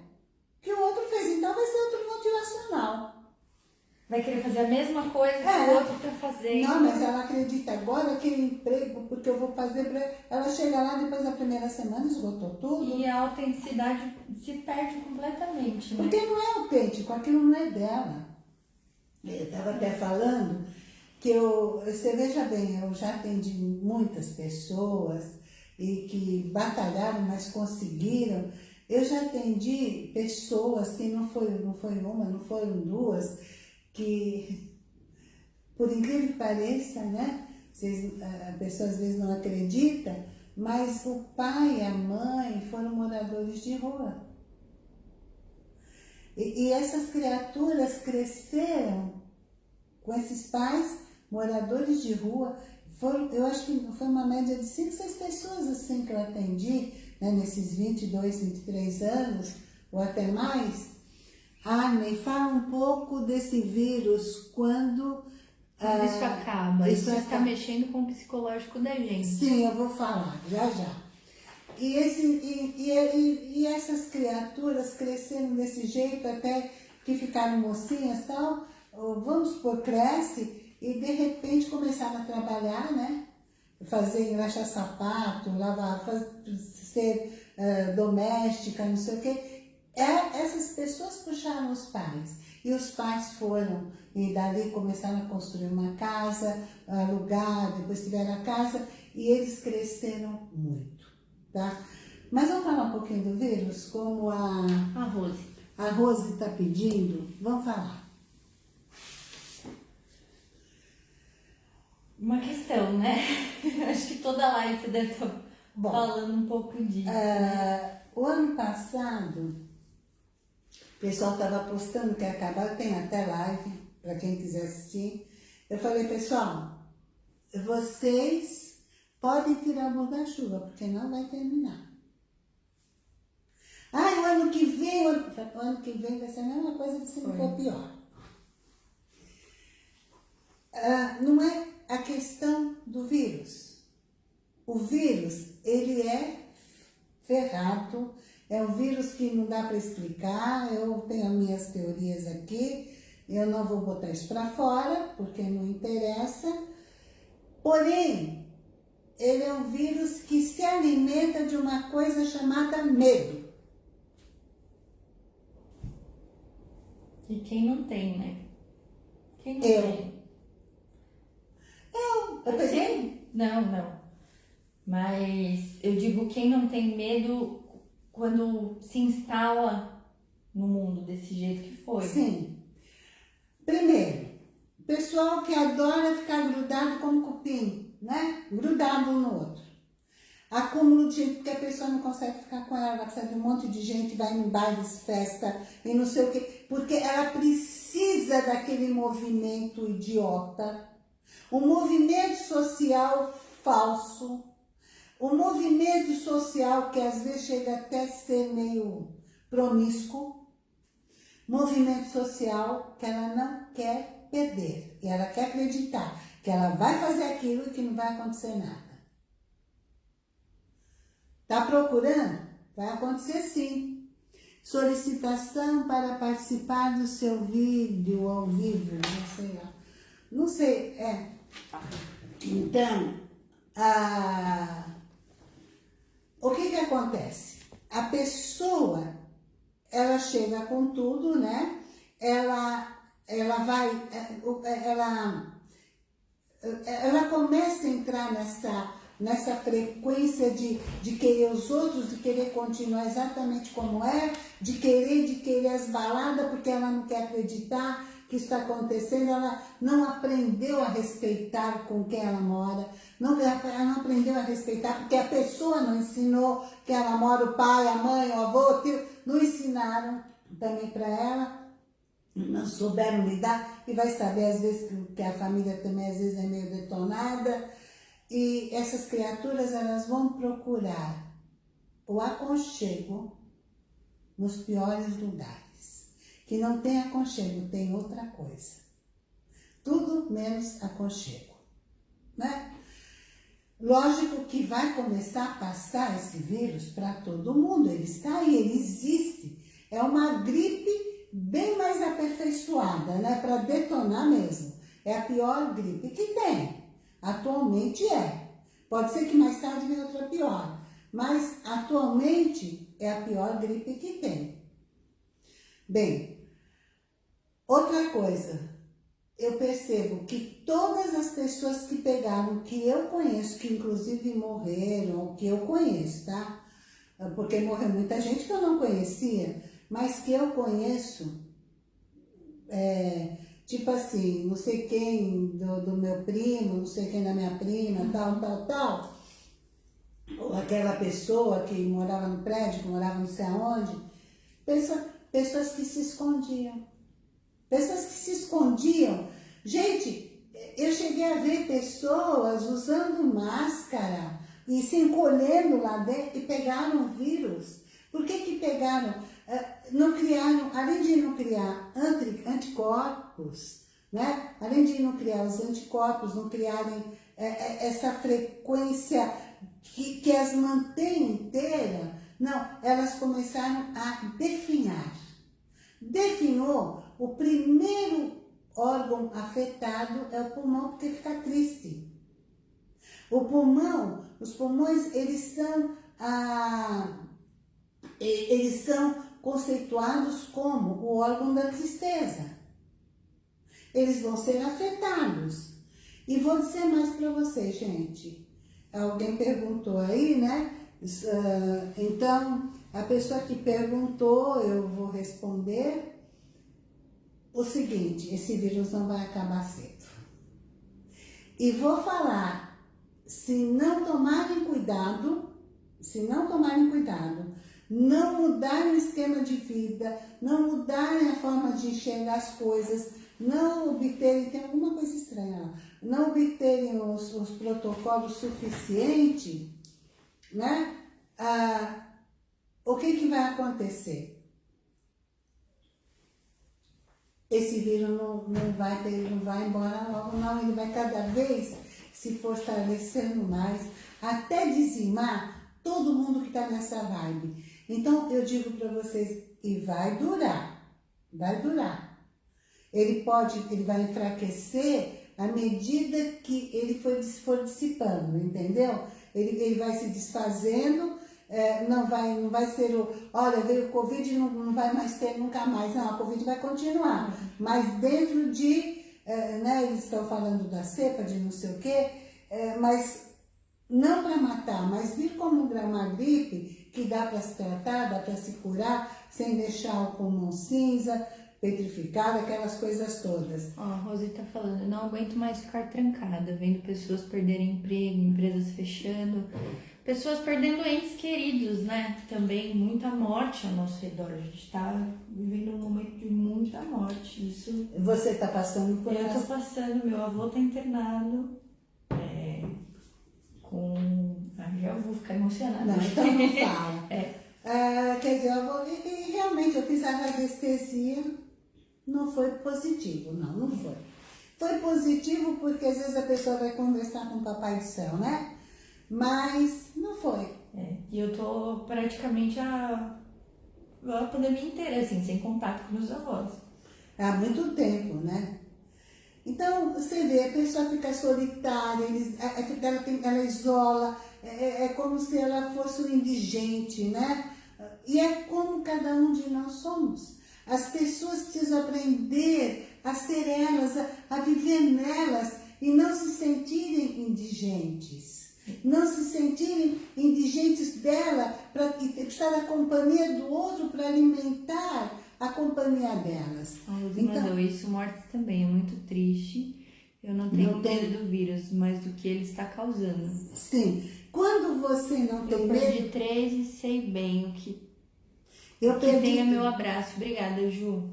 que o outro fez. Então vai ser outro motivacional. Vai querer fazer a mesma coisa que é. o outro está fazendo. Não, mas ela acredita agora aquele emprego, porque eu vou fazer para ela chega lá depois da primeira semana, esgotou tudo. E a autenticidade se perde completamente, né? Porque não é autêntico, aquilo não é dela. Eu estava até falando que eu, você veja bem, eu já atendi muitas pessoas e que batalharam, mas conseguiram. Eu já atendi pessoas que não foi, não foi uma, não foram duas, que, por incrível que pareça, né? Vocês, a pessoa às vezes não acredita, mas o pai e a mãe foram moradores de rua. E, e essas criaturas cresceram com esses pais moradores de rua. Eu acho que foi uma média de 5, 6 pessoas assim que eu atendi né, nesses 22, 23 anos, ou até mais, Armin, fala um pouco desse vírus quando... Quando isso ah, acaba, isso, está mexendo com o psicológico da gente. Sim, eu vou falar, já já. E, esse, e, e, e essas criaturas cresceram desse jeito até que ficaram mocinhas e tal, vamos supor, cresce e de repente começaram a trabalhar, né? Fazer, engraxar sapato, lavar, fazer, ser uh, doméstica, não sei o quê. É, essas pessoas puxaram os pais. E os pais foram, e dali começaram a construir uma casa, alugar, depois tiveram a casa, e eles cresceram muito, tá? Mas vamos falar um pouquinho do vírus, como a... A Rose. A Rose está pedindo, vamos falar. Uma questão, né? Acho que toda live você deve estar Bom, falando um pouco disso. Uh, o ano passado, o pessoal estava postando que acabar, tem até live, para quem quiser assistir. Eu falei, pessoal, vocês podem tirar o da chuva, porque não vai terminar. Ah, o ano que vem, o ano, o ano que vem vai ser a mesma coisa se não for pior. Uh, não é a questão do vírus. O vírus, ele é ferrado, É um vírus que não dá para explicar, eu tenho as minhas teorias aqui, eu não vou botar isso para fora, porque não interessa. Porém, ele é um vírus que se alimenta de uma coisa chamada medo. E quem não tem, né? Quem não eu. tem? Eu, eu peguei? Não, não. Mas eu digo quem não tem medo quando se instala no mundo desse jeito que foi. Sim. Primeiro, pessoal que adora ficar grudado como cupim, né? Grudado um no outro. Acúmulo de gente, porque a pessoa não consegue ficar com ela, precisa de um monte de gente, vai em bailes, festa e não sei o quê, porque ela precisa daquele movimento idiota, um movimento social falso, um movimento social que às vezes chega até a ser meio promíscuo, movimento social que ela não quer perder, e ela quer acreditar que ela vai fazer aquilo e que não vai acontecer nada. Tá procurando? Vai acontecer sim. Solicitação para participar do seu vídeo ao vivo, não sei lá. Não sei, é. Então, a... o que que acontece? A pessoa, ela chega com tudo, né? Ela, ela vai, ela, ela começa a entrar nessa nessa frequência de, de querer os outros, de querer continuar exatamente como é, de querer, de querer as baladas, porque ela não quer acreditar que está acontecendo, ela não aprendeu a respeitar com quem ela mora, não, ela não aprendeu a respeitar porque a pessoa não ensinou que ela mora, o pai, a mãe, o avô, o tio, não ensinaram também para ela, não souberam lidar, e vai saber às vezes que a família também às vezes é meio detonada, e essas criaturas, elas vão procurar o aconchego nos piores lugares. Que não tem aconchego, tem outra coisa. Tudo menos aconchego, né? Lógico que vai começar a passar esse vírus para todo mundo, ele está aí, ele existe. É uma gripe bem mais aperfeiçoada, né? Para detonar mesmo. É a pior gripe que tem. Atualmente é. Pode ser que mais tarde venha outra pior. Mas atualmente é a pior gripe que tem. Bem, outra coisa. Eu percebo que todas as pessoas que pegaram, que eu conheço, que inclusive morreram, que eu conheço, tá? Porque morreu muita gente que eu não conhecia, mas que eu conheço, é, Tipo assim, não sei quem do, do meu primo, não sei quem da minha prima, tal, tal, tal. Ou aquela pessoa que morava no prédio, que morava não sei aonde. Pessoa, pessoas que se escondiam. Pessoas que se escondiam. Gente, eu cheguei a ver pessoas usando máscara e se encolhendo lá dentro e pegaram o vírus. Por que que pegaram? É, não criaram, além de não criar anticorpos, né? além de não criar os anticorpos, não criarem é, é, essa frequência que, que as mantém inteira, não, elas começaram a definhar. Definhou, o primeiro órgão afetado é o pulmão, porque fica triste. O pulmão, os pulmões, eles são, ah, eles são conceituados como o órgão da tristeza. Eles vão ser afetados. E vou dizer mais para vocês, gente. Alguém perguntou aí, né? Ah, então, a pessoa que perguntou, eu vou responder o seguinte, esse vírus não vai acabar cedo. E vou falar, se não tomarem cuidado, se não tomarem cuidado, não mudarem o esquema de vida, não mudarem a forma de enxergar as coisas, não obterem, tem alguma coisa estranha lá, não obterem os, os protocolos suficientes, né? Ah, o que, que vai acontecer? Esse vírus não, não, vai ter, não vai embora logo, não, ele vai cada vez se fortalecendo mais, até dizimar todo mundo que está nessa vibe. Então, eu digo para vocês, e vai durar, vai durar. Ele pode, ele vai enfraquecer à medida que ele for, dissipando, entendeu? Ele, ele vai se desfazendo, é, não, vai, não vai ser o, olha, veio o Covid não, não vai mais ter nunca mais. Não, a Covid vai continuar. Mas dentro de, é, né, eles estão falando da cepa, de não sei o quê, é, mas não para matar, mas vir como uma gripe que dá para se tratar, dá para se curar, sem deixar o pulmão cinza, petrificado, aquelas coisas todas. Ó, a Rosi tá falando, não aguento mais ficar trancada, vendo pessoas perderem emprego, empresas fechando, pessoas perdendo entes queridos, né? Também muita morte ao nosso redor. A gente tá vivendo um momento de muita morte. Isso. Você tá passando por Eu tô passando, meu avô tá internado. É, com. Ah, já vou ficar emocionada. Não, então não fala. É. Ah, quer dizer, eu vou, e, e realmente eu fiz a radiestesia, não foi positivo, não, não foi. Foi positivo porque às vezes a pessoa vai conversar com o Papai do Céu, né? Mas não foi. É, e eu tô praticamente a, a pandemia inteira, assim, sem contato com meus avós. Há muito tempo, né? Então, você vê, a pessoa fica solitária, eles, é, é, ela, tem, ela isola, é, é, é como se ela fosse um indigente, né? E é como cada um de nós somos. As pessoas precisam aprender a ser elas, a, a viver nelas e não se sentirem indigentes. Não se sentirem indigentes dela, para estar na companhia do outro para alimentar a companhia delas. A Luz então, mandou isso, morte também, é muito triste. Eu não tenho não medo tem... do vírus, mas do que ele está causando. Sim. Quando você não tem eu medo... Eu perdi três e sei bem o que eu que tenha meu abraço. Obrigada, Ju.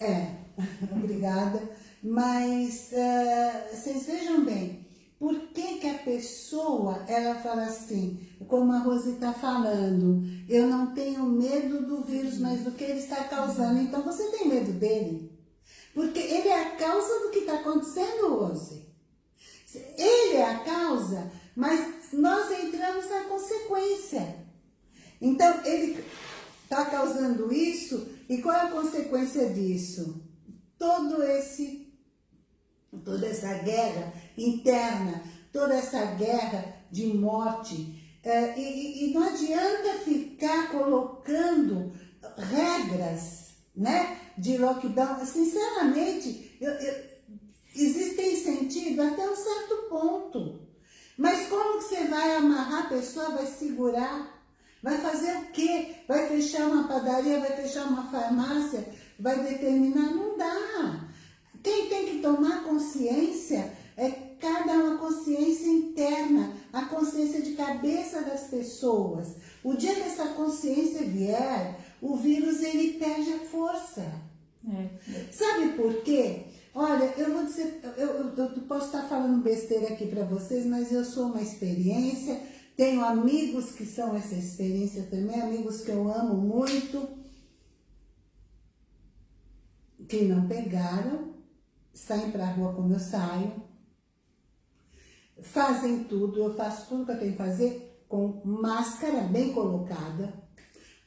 É, obrigada. Mas uh, vocês vejam bem, por que, que a pessoa, ela fala assim, como a Rose está falando, eu não tenho medo do vírus, mas do que ele está causando. Então você tem medo dele? Porque ele é a causa do que está acontecendo, Rose. Ele é a causa, mas nós entramos na consequência. Então, ele está causando isso, e qual é a consequência disso? Todo esse, toda essa guerra interna, toda essa guerra de morte, é, e, e não adianta ficar colocando regras né, de lockdown. Sinceramente, eu, eu, existem sentido até um certo ponto. Mas como que você vai amarrar a pessoa, vai segurar? Vai fazer o quê? Vai fechar uma padaria, vai fechar uma farmácia, vai determinar? Não dá. Quem tem que tomar consciência é cada uma consciência interna, a consciência de cabeça das pessoas. O dia que essa consciência vier, o vírus ele perde a força. É. Sabe por quê? Olha, eu vou dizer, eu, eu, eu posso estar falando besteira aqui para vocês, mas eu sou uma experiência tenho amigos que são essa experiência também, amigos que eu amo muito, que não pegaram, saem para a rua como eu saio, fazem tudo, eu faço tudo que eu tenho que fazer com máscara bem colocada,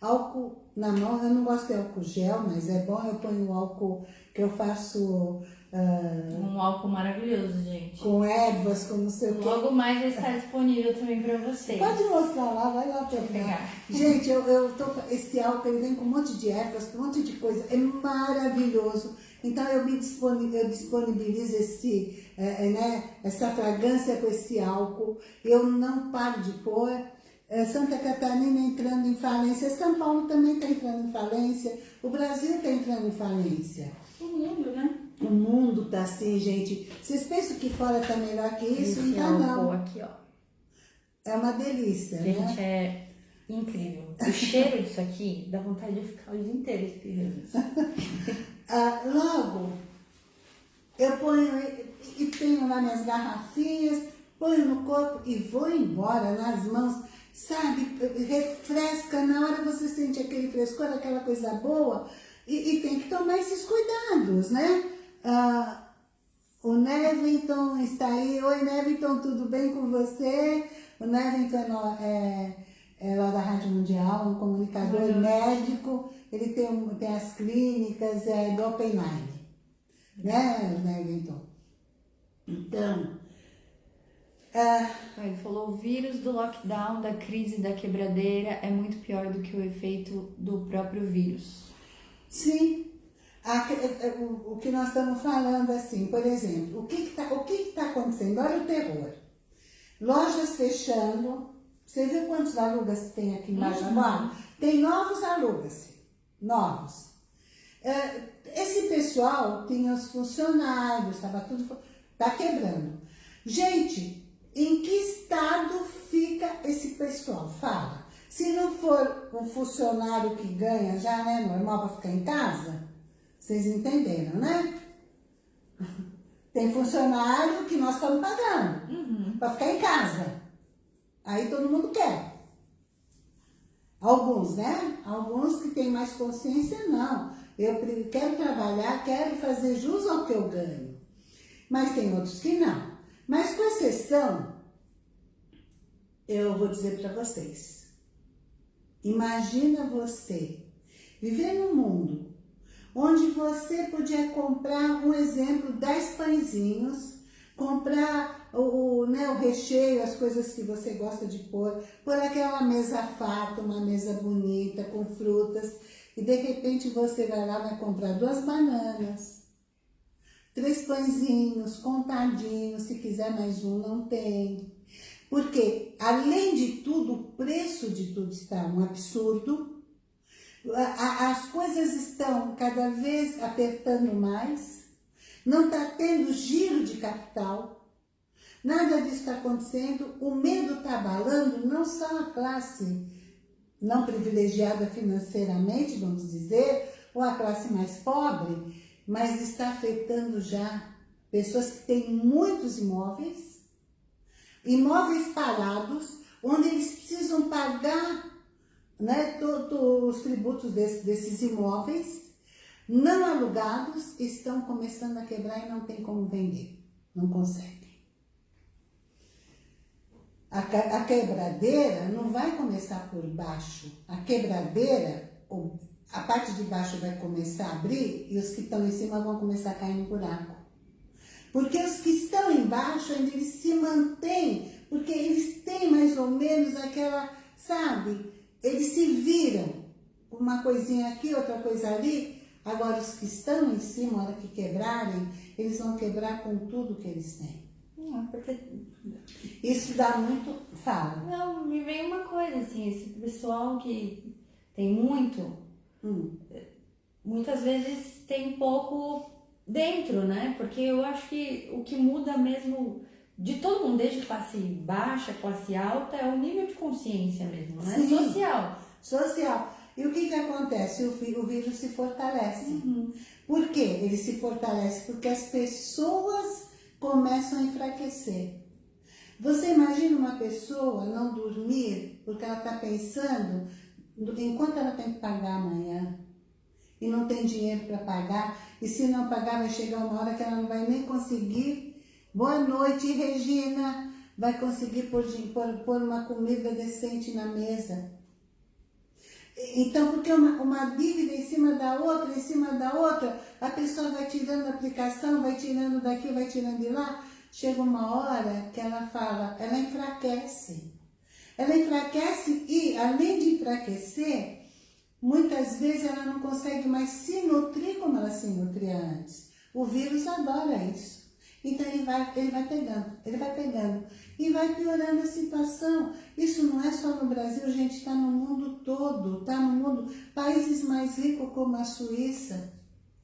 álcool na mão, eu não gosto de álcool gel, mas é bom, eu ponho álcool que eu faço Uh, um álcool maravilhoso, gente. Com ervas, com não sei o quê. Logo mais vai estar disponível também para vocês. Pode mostrar lá, vai lá pegar. pegar. Gente, eu, eu tô, esse álcool ele vem com um monte de ervas, com um monte de coisa. É maravilhoso. Então eu me disponibilizo, eu disponibilizo esse, é, né, essa fragrância com esse álcool. Eu não paro de pôr. É, Santa Catarina entrando em falência. São Paulo também está entrando em falência. O Brasil está entrando em falência. O mundo, né? O mundo tá assim, gente. Vocês pensam que fora tá melhor que isso? Esse não, não. aqui, ó. É uma delícia, gente, né? Gente, é incrível. O cheiro disso aqui dá vontade de ficar o dia inteiro espirrando. ah, logo, eu ponho e tenho lá minhas garrafinhas, ponho no corpo e vou embora nas mãos, sabe? Refresca, na hora você sente aquele frescor, aquela coisa boa, e, e tem que tomar esses cuidados, né? Ah, o Nevington está aí. Oi, Nevington, tudo bem com você? O Nevington é, é lá da Rádio Mundial, um comunicador uhum. médico, ele tem, tem as clínicas é, do Open Line, né, né, Então, então ele falou, o vírus do lockdown, da crise da quebradeira é muito pior do que o efeito do próprio vírus. Sim, a, é, é, o, o, que nós estamos falando assim, por exemplo, o que está que, que, que tá acontecendo? Olha o terror. Lojas fechando, você viu quantos alugas tem aqui embaixo uhum. agora? Tem novos alugas, novos. É, esse pessoal tinha os funcionários, estava tudo, está quebrando. Gente, em que estado fica esse pessoal? Fala. Se não for um funcionário que ganha já, né, normal para ficar em casa, vocês entenderam, né? Tem funcionário que nós estamos pagando uhum. para ficar em casa. Aí todo mundo quer. Alguns, né? Alguns que têm mais consciência, não. Eu quero trabalhar, quero fazer jus ao que eu ganho. Mas tem outros que não. Mas com exceção, eu vou dizer para vocês. Imagina você viver num mundo onde você podia comprar, um exemplo, 10 pãezinhos, comprar o, né, o recheio, as coisas que você gosta de pôr, pôr aquela mesa farta, uma mesa bonita, com frutas, e de repente você vai lá vai comprar duas bananas, três pãezinhos, contadinhos, se quiser mais um, não tem. Porque, além de tudo, o preço de tudo está um absurdo, as coisas estão cada vez apertando mais, não está tendo giro de capital, nada disso está acontecendo, o medo está abalando não só a classe não privilegiada financeiramente, vamos dizer, ou a classe mais pobre, mas está afetando já pessoas que têm muitos imóveis, imóveis parados, onde eles precisam pagar né, todos os tributos desse, desses imóveis, não alugados, estão começando a quebrar e não tem como vender, não conseguem. A, a quebradeira não vai começar por baixo, a quebradeira, a parte de baixo vai começar a abrir e os que estão em cima vão começar a cair no buraco. Porque os que estão embaixo eles se mantêm, porque eles têm mais ou menos aquela, sabe, eles se viram, uma coisinha aqui, outra coisa ali, agora os que estão em cima, a hora que quebrarem, eles vão quebrar com tudo que eles têm. Não, porque... Isso dá muito... Fala. Não, me vem uma coisa, assim, esse pessoal que tem muito, hum. muitas vezes tem pouco dentro, né? Porque eu acho que o que muda mesmo de todo mundo, desde classe baixa, classe alta, é o nível de consciência mesmo, né? Sim. Social. Social. E o que que acontece? O, o vírus se fortalece. Uhum. Por quê? Ele se fortalece porque as pessoas começam a enfraquecer. Você imagina uma pessoa não dormir porque ela está pensando enquanto ela tem que pagar amanhã e não tem dinheiro para pagar, e se não pagar vai chegar uma hora que ela não vai nem conseguir. Boa noite, Regina! Vai conseguir pôr, pôr, pôr uma comida decente na mesa. Então, porque uma, uma dívida em cima da outra, em cima da outra, a pessoa vai tirando a aplicação, vai tirando daqui, vai tirando de lá, chega uma hora que ela fala, ela enfraquece. Ela enfraquece e, além de enfraquecer, muitas vezes ela não consegue mais se nutrir como ela se nutria antes. O vírus adora isso. Então ele vai, ele vai pegando, ele vai pegando e vai piorando a situação. Isso não é só no Brasil, gente, está no mundo todo, está no mundo. Países mais ricos como a Suíça,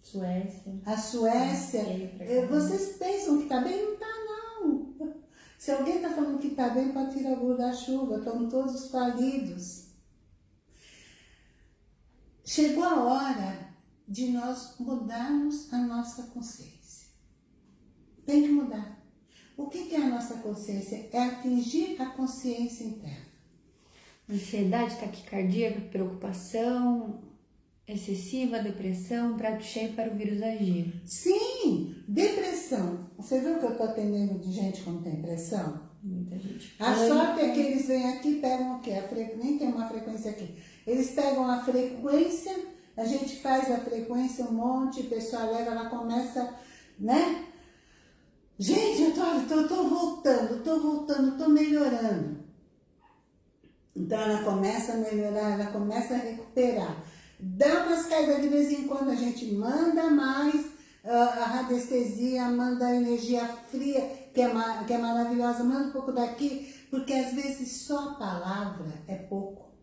Suécia, a Suécia, eh, vocês pensam que está bem? Não está não. Se alguém está falando que está bem, pode tirar o da chuva, estão todos falidos. Chegou a hora de nós mudarmos a nossa consciência. Tem que mudar. O que é a nossa consciência? É atingir a consciência interna. Ansiedade, taquicardia, preocupação excessiva, depressão, prato cheio para o vírus agir. Sim, depressão. Você viu que eu estou atendendo de gente com tem pressão? Muita gente. A sorte é que eles vêm aqui e pegam o quê? A fre... Nem tem uma frequência aqui. Eles pegam a frequência, a gente faz a frequência um monte, a pessoa leva, ela começa, né? Gente, eu tô, tô, tô voltando, tô voltando, tô melhorando. Então ela começa a melhorar, ela começa a recuperar. Dá umas caídas de vez em quando, a gente manda mais a radiestesia, manda a energia fria, que é, que é maravilhosa, manda um pouco daqui, porque às vezes só a palavra é pouco.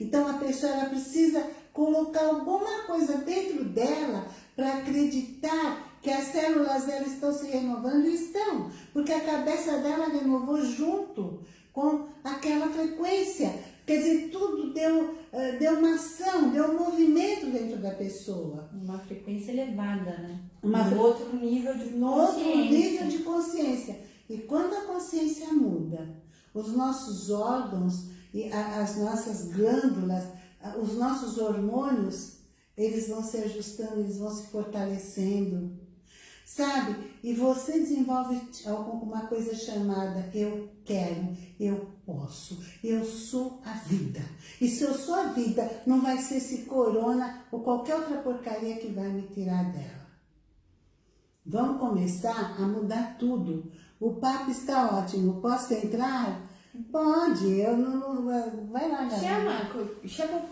Então a pessoa ela precisa colocar alguma coisa dentro dela para acreditar que as células dela estão se renovando e estão, porque a cabeça dela renovou junto com aquela frequência. Quer dizer, tudo deu, uh, deu uma ação, deu um movimento dentro da pessoa. Uma frequência elevada, né? Uma um outro nível de consciência. Outro nível de consciência. E quando a consciência muda, os nossos órgãos e as nossas glândulas, os nossos hormônios, eles vão se ajustando, eles vão se fortalecendo sabe? E você desenvolve alguma coisa chamada eu quero, eu posso, eu sou a vida. E se eu sou a vida, não vai ser esse corona ou qualquer outra porcaria que vai me tirar dela. Vamos começar a mudar tudo. O papo está ótimo. Posso entrar? Pode, eu não. não vai lá, galera. Chama, chama.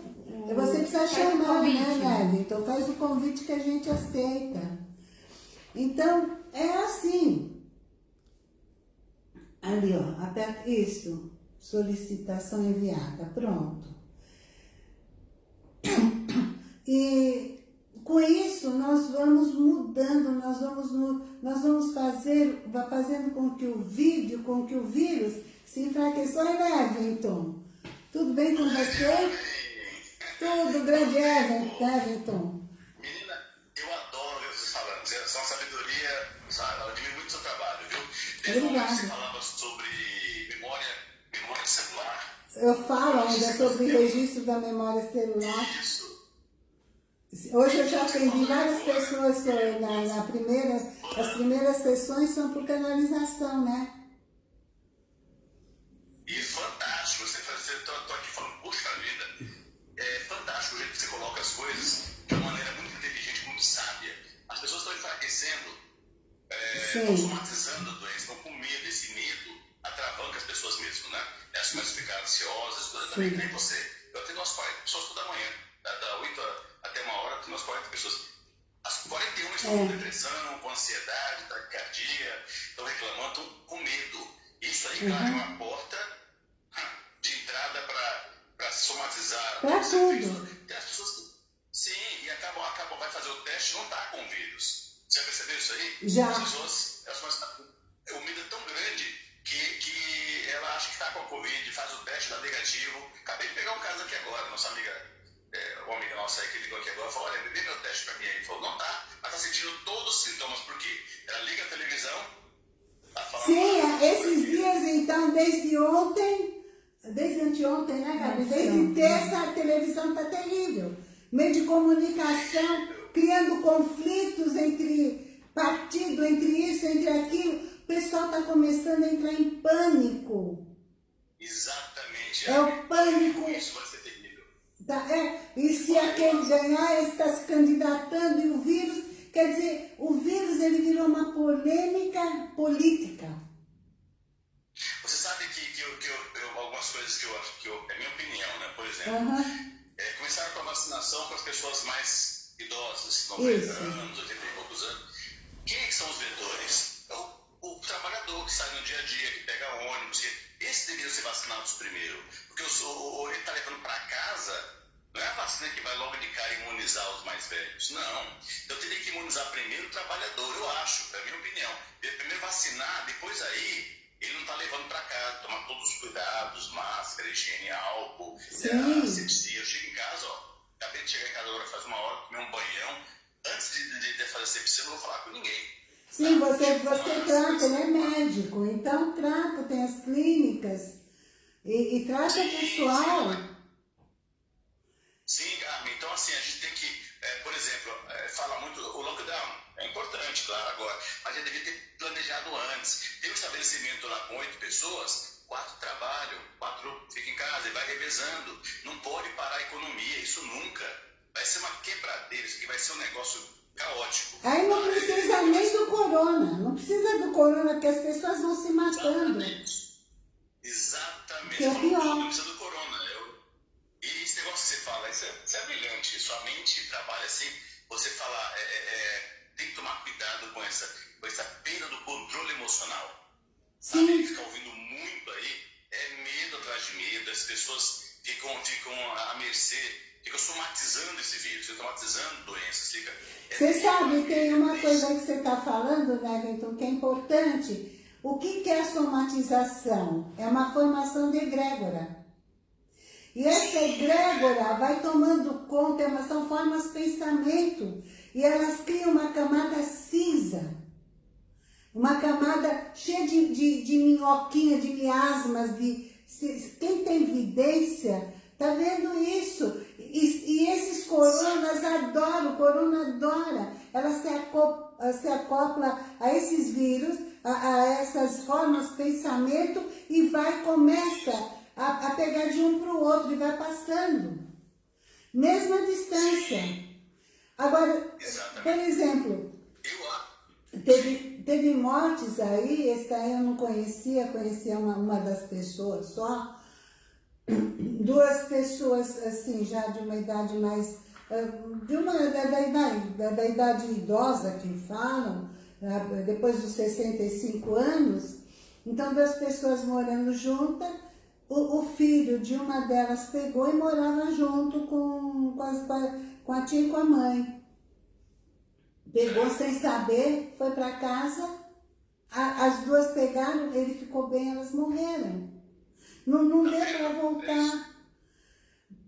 Você precisa chamar, né, Neve? Então faz o convite que a gente aceita. Então, é assim. Ali, ó, até isso, solicitação enviada, pronto. E com isso nós vamos mudando, nós vamos, nós vamos fazer, fazendo com que o vídeo, com que o vírus se enfraqueça. Oi, Everton, tudo bem com você? Tudo, grande Everton. Obrigada. Você falava sobre memória, memória celular. Eu falo ainda sobre o registro da memória celular. Isso. Hoje eu já atendi várias pessoas na, na primeira, as primeiras sessões são por canalização, né? E fantástico, você estou aqui falando, puxa vida, é fantástico o jeito que você coloca as coisas de uma maneira muito inteligente, muito sábia. As pessoas estão enfraquecendo, é, estão né? Elas começam a ficar ansiosas, também nem você. Eu atendo umas 40 pessoas toda manhã, da, da 8 até uma hora, atendo umas 40 pessoas. As 41 estão é. com depressão, com ansiedade, taquicardia, estão reclamando, estão com medo. Isso aí uhum. abre uma porta de entrada para somatizar. Para tudo. Tem as pessoas que, sim, e acabam, acabam, vai fazer o teste não está com vírus. Você já percebeu isso aí? Já. As pessoas, elas o medo é tão grande que, que ela acha que está com a Covid, faz o teste, dá negativo. Acabei de pegar um caso aqui agora, nossa amiga, é, uma amiga nossa aí que ligou aqui agora, falou, olha, dê meu teste para mim aí. Ele falou, não tá, mas está sentindo todos os sintomas, porque ela liga a televisão, tá Sim, esses dias então, desde ontem, desde anteontem, né, Gabi? Desde terça a televisão está terrível. Meio de comunicação, criando conflitos entre partido, entre isso, entre aquilo o pessoal está começando a entrar em pânico. Exatamente. É o pânico. Isso vai ser terrível. Tá, é. E se aquele ganhar, ele está se candidatando e o vírus, quer dizer, o vírus ele virou uma polêmica política. Você sabe que, que, eu, que eu, eu, algumas coisas que eu acho que eu, é minha opinião, né? Por exemplo, uhum. é, começaram com a vacinação para as pessoas mais idosas, 90 Isso. anos, 80 e poucos anos. Quem é que são os vetores? O trabalhador que sai no dia a dia, que pega ônibus, que esse deveria ser vacinados primeiro. Porque eu sou, ele está levando para casa, não é a vacina que vai logo de cara imunizar os mais velhos. Não. Então teria que imunizar primeiro o trabalhador, eu acho, é a minha opinião. Primeiro vacinar, depois aí ele não está levando para casa, tomar todos os cuidados, máscara, higiene, álcool, é, asepsia. Eu chego em casa, ó, acabei de chegar em casa agora faz uma hora, comer um banhão. Antes de, de, de fazer asepsia, eu não vou falar com ninguém. Sim, você, você trata, ele é médico, então trata, tem as clínicas e, e trata pessoal. Sim, Carmen, então assim, a gente tem que, é, por exemplo, é, fala muito, o lockdown, é, importante, claro, agora. Mas ele devia ter planejado antes. Tem um estabelecimento lá com oito pessoas, quatro trabalham, quatro ficam em casa e vai revezando. Não pode parar a economia, isso nunca. Vai ser uma quebradeira, isso aqui vai ser um negócio caótico. Aí não precisa nem do corona, não precisa do corona, porque as pessoas vão se matando. Exatamente. Exatamente. Que é pior. Não precisa do corona. Eu... E esse negócio que você fala, isso é, isso é brilhante. Sua mente trabalha assim, você fala, é, é, é, tem que tomar cuidado com essa, com essa perda do controle emocional. Sim. Sabe? Ficar ouvindo muito aí, é medo atrás de medo, as pessoas ficam, ficam à mercê fica somatizando esse vírus, fica somatizando doenças. Fica, você sabe, tem uma coisa que você está falando, né, Vitor, que é importante. O que, que é a somatização? É uma formação de egrégora. E essa egrégora vai tomando conta, elas são formas de pensamento, e elas criam uma camada cinza. Uma camada cheia de, de, de minhoquinha, de miasmas, de... Quem tem vidência, tá vendo isso? E, e esses coronas adoram, o corona adora. Ela se acopla, se acopla a esses vírus, a, a, essas formas de pensamento e vai, começa a, a pegar de um para o outro e vai passando. Mesma distância. Agora, por exemplo, teve, teve mortes aí, esse aí eu não conhecia, conhecia uma, uma das pessoas só, duas pessoas assim, já de uma idade mais, eh, de uma, da, da, idade, da, da idade idosa que falam, eh, depois dos 65 anos, então duas pessoas morando juntas, o, o, filho de uma delas pegou e morava junto com, com, as, com a tia e com a mãe. Pegou sem saber, foi para casa, a, as duas pegaram, ele ficou bem, elas morreram. Não, não deu para voltar.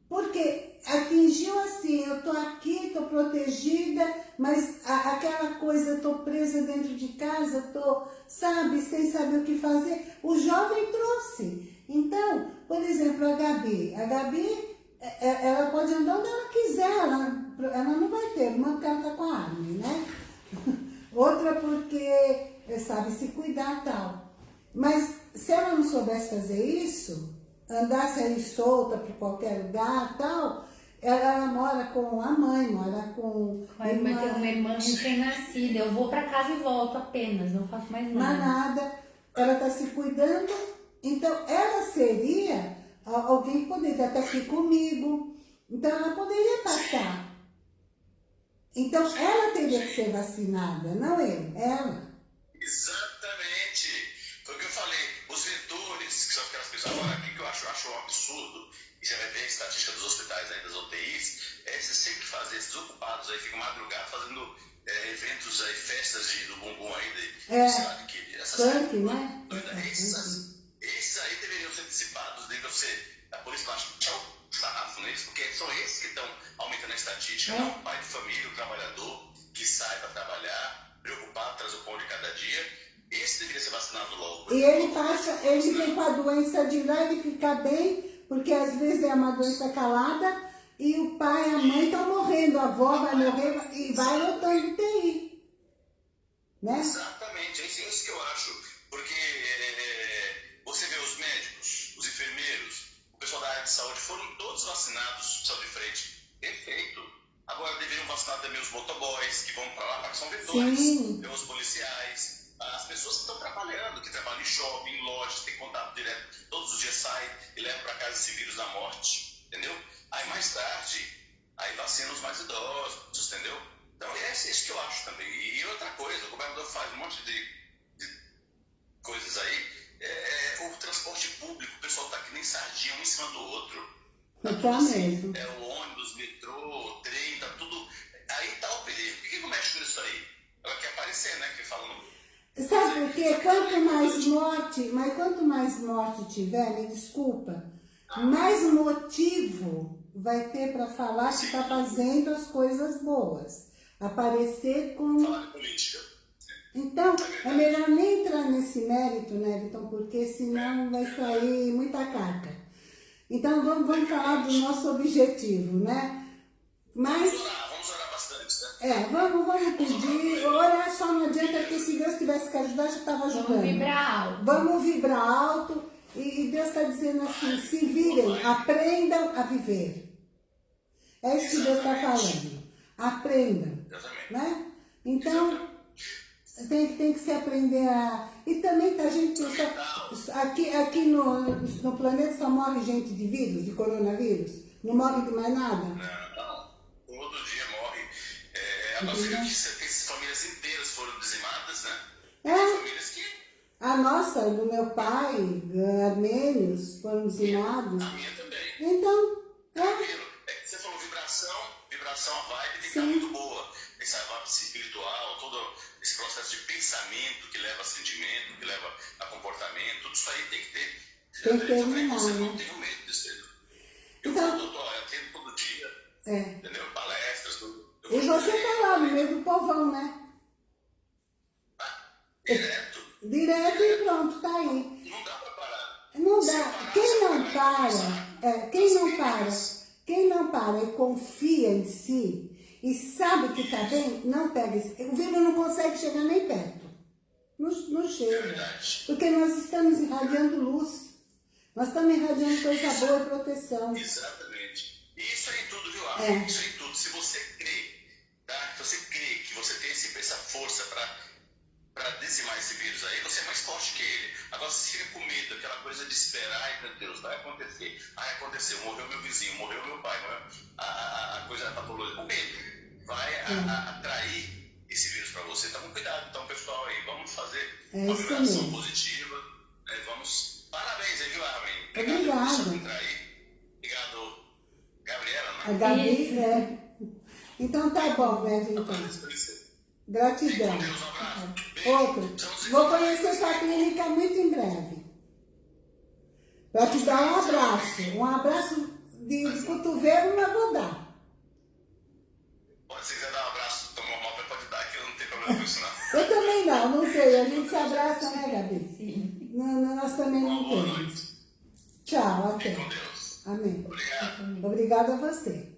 Porque atingiu assim, eu tô aqui, tô protegida, mas a, aquela coisa, tô presa dentro de casa, tô, sabe, sem saber o que fazer. O jovem trouxe. Então, por exemplo, a Gabi. A Gabi, é, é, ela pode andar onde ela quiser, ela, ela não vai ter, uma porque ela tá com a arma, né? Outra porque sabe se cuidar tal. Mas se ela não soubesse fazer isso, andasse aí solta para qualquer lugar tal, ela, ela, mora com a mãe, mora com. A irmã tem uma irmã recém-nascida. Eu vou para casa e volto apenas, não faço mais nada. Não nada. Ela está se cuidando. Então, ela seria alguém que poderia estar aqui comigo. Então, ela poderia passar. Então, ela teria que ser vacinada, não eu, ela. Exatamente. Foi o que eu falei. Os vetores, que pessoas. Agora, que eu acho? Acho um absurdo. E você vai ver a estatística dos hospitais aí, das UTIs. É, você tem que fazer, esses ocupados aí ficam madrugada fazendo é, eventos aí, festas de, do bumbum aí. De, é. De que, essas Funk, né? Esses, esses aí deveriam ser antecipados, deveriam ser. A polícia baixa tchau, sarrafo neles, porque são esses que estão aumentando a estatística. É. Não, o pai de família, o trabalhador, que sai para trabalhar, preocupado, traz o pão de cada dia esse deveria ser vacinado logo. E ele passa, ele vem com a doença de lá, ele fica bem, porque às vezes é uma doença calada, e o pai e a mãe estão morrendo, a avó vai morrer e vai lotando TI. Né? Exatamente, é isso que eu acho. Porque é, você vê os médicos, os enfermeiros, o pessoal da área de saúde, foram todos vacinados, são de frente. Perfeito. Agora deveriam vacinar também os motoboys, que vão para lá, porque são vetores, os policiais as pessoas que estão trabalhando, que trabalham em shopping, em lojas, tem contato direto, todos os dias saem e levam para casa esse vírus da morte, entendeu? Aí mais tarde, aí vacina os mais idosos, entendeu? Então é isso que eu acho também. E outra coisa, o governador faz um monte de, de coisas aí. É, é, o transporte público, o pessoal tá que nem sardinha um em cima do outro. Tá tá mesmo. É o ônibus, metrô, trem, tá tudo. Aí tá o perigo. Por que não mexe com isso aí? Ela quer aparecer, né? Que falando Sabe por quê? Quanto mais morte, mas quanto mais morte tiver, me desculpa, mais motivo vai ter para falar que está fazendo as coisas boas. Aparecer com. Falar política. Então, é melhor nem entrar nesse mérito, né, Vitor? Porque senão vai sair muita caca. Então, vamos, vamos falar do nosso objetivo, né? Mas... Vamos orar, vamos orar bastante, né? É, vamos, vamos pedir. Orar só não adianta, porque se Deus tivesse que ajudar, já estava ajudando. Vamos vibrar alto. Vamos vibrar alto. E Deus está dizendo assim, se virem, aprendam a viver. É isso que Deus está falando. Aprendam. Né? Então, tem, tem que se aprender a... E também tá gente pensa, aqui, aqui no, no planeta só morre gente de vírus, de coronavírus? Não morre de mais nada? Não, todo dia. É, a nossa tem famílias inteiras foram dizimadas, né? É. famílias que... A nossa, do meu pai, armênios, foram dizimados. A minha também. Então, é. é você falou vibração, vibração, a vibe tem que estar muito boa. Essa vibe espiritual, todo esse processo de pensamento que leva a sentimento, que leva a comportamento, tudo isso aí tem que ter. Tem que terminar, Você não tem medo disso. Eu então, vou, eu atendo todo dia, é. entendeu? Palestras, tudo. E você tá lá no meio do povão, né? Direto. Direto e pronto, tá aí. Não dá pra parar. Não dá. Quem não para, é, quem não para, quem não para e confia em si, e sabe que está bem, não pega. O vírus não consegue chegar nem perto. Não, não chega. Porque nós estamos irradiando luz. Nós estamos irradiando coisa boa e proteção. Exatamente. E isso é em tudo, viu, É. Isso é em tudo. Se você tá? Você tem esse, essa força para dizimar esse vírus aí, você é mais forte que ele. Agora, se fica com medo, aquela coisa de esperar, ai meu Deus, vai acontecer. Ai, aconteceu, morreu meu vizinho, morreu meu pai, morreu a, a, a coisa da patologia. O medo vai a, a, atrair esse vírus para você. Então, cuidado, então, pessoal, aí, vamos fazer é uma vibração positiva. Né? Vamos. Parabéns aí, viu, Armin? Obrigado. Obrigado. Obrigado, Gabriela. Né? A Gabi, é. Então tá bom, né, então. Gratidão. Outro. Vou conhecer sua clínica muito em breve. Para te dar um abraço. Um abraço de, de cotovelo, mas vou dar. Se quiser dar um abraço tomar uma pode dar, que eu não tenho problema com isso, não. Eu também não, não tenho. A gente se abraça, né, Gabi? Sim. Não, nós também não temos. Tchau, até. Amém. Obrigado. Obrigada a você.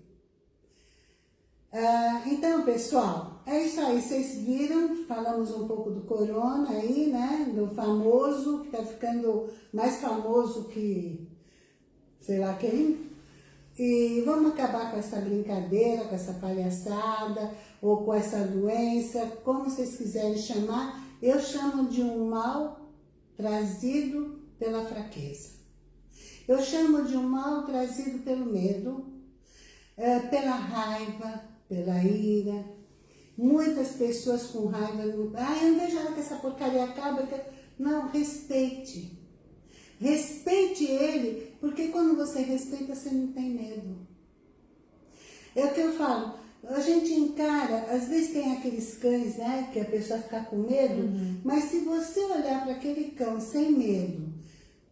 Ah, então, pessoal, é isso aí. Vocês viram, falamos um pouco do corona aí, né? Do famoso, que tá ficando mais famoso que sei lá quem. E vamos acabar com essa brincadeira, com essa palhaçada, ou com essa doença, como vocês quiserem chamar. Eu chamo de um mal trazido pela fraqueza. Eu chamo de um mal trazido pelo medo, é, pela raiva, pela ira. Muitas pessoas com raiva, ah, eu não vejo hora que essa porcaria acaba. Não, respeite. Respeite ele, porque quando você respeita, você não tem medo. É o que eu falo, a gente encara, às vezes tem aqueles cães, né, que a pessoa fica com medo, uhum. mas se você olhar para aquele cão sem medo,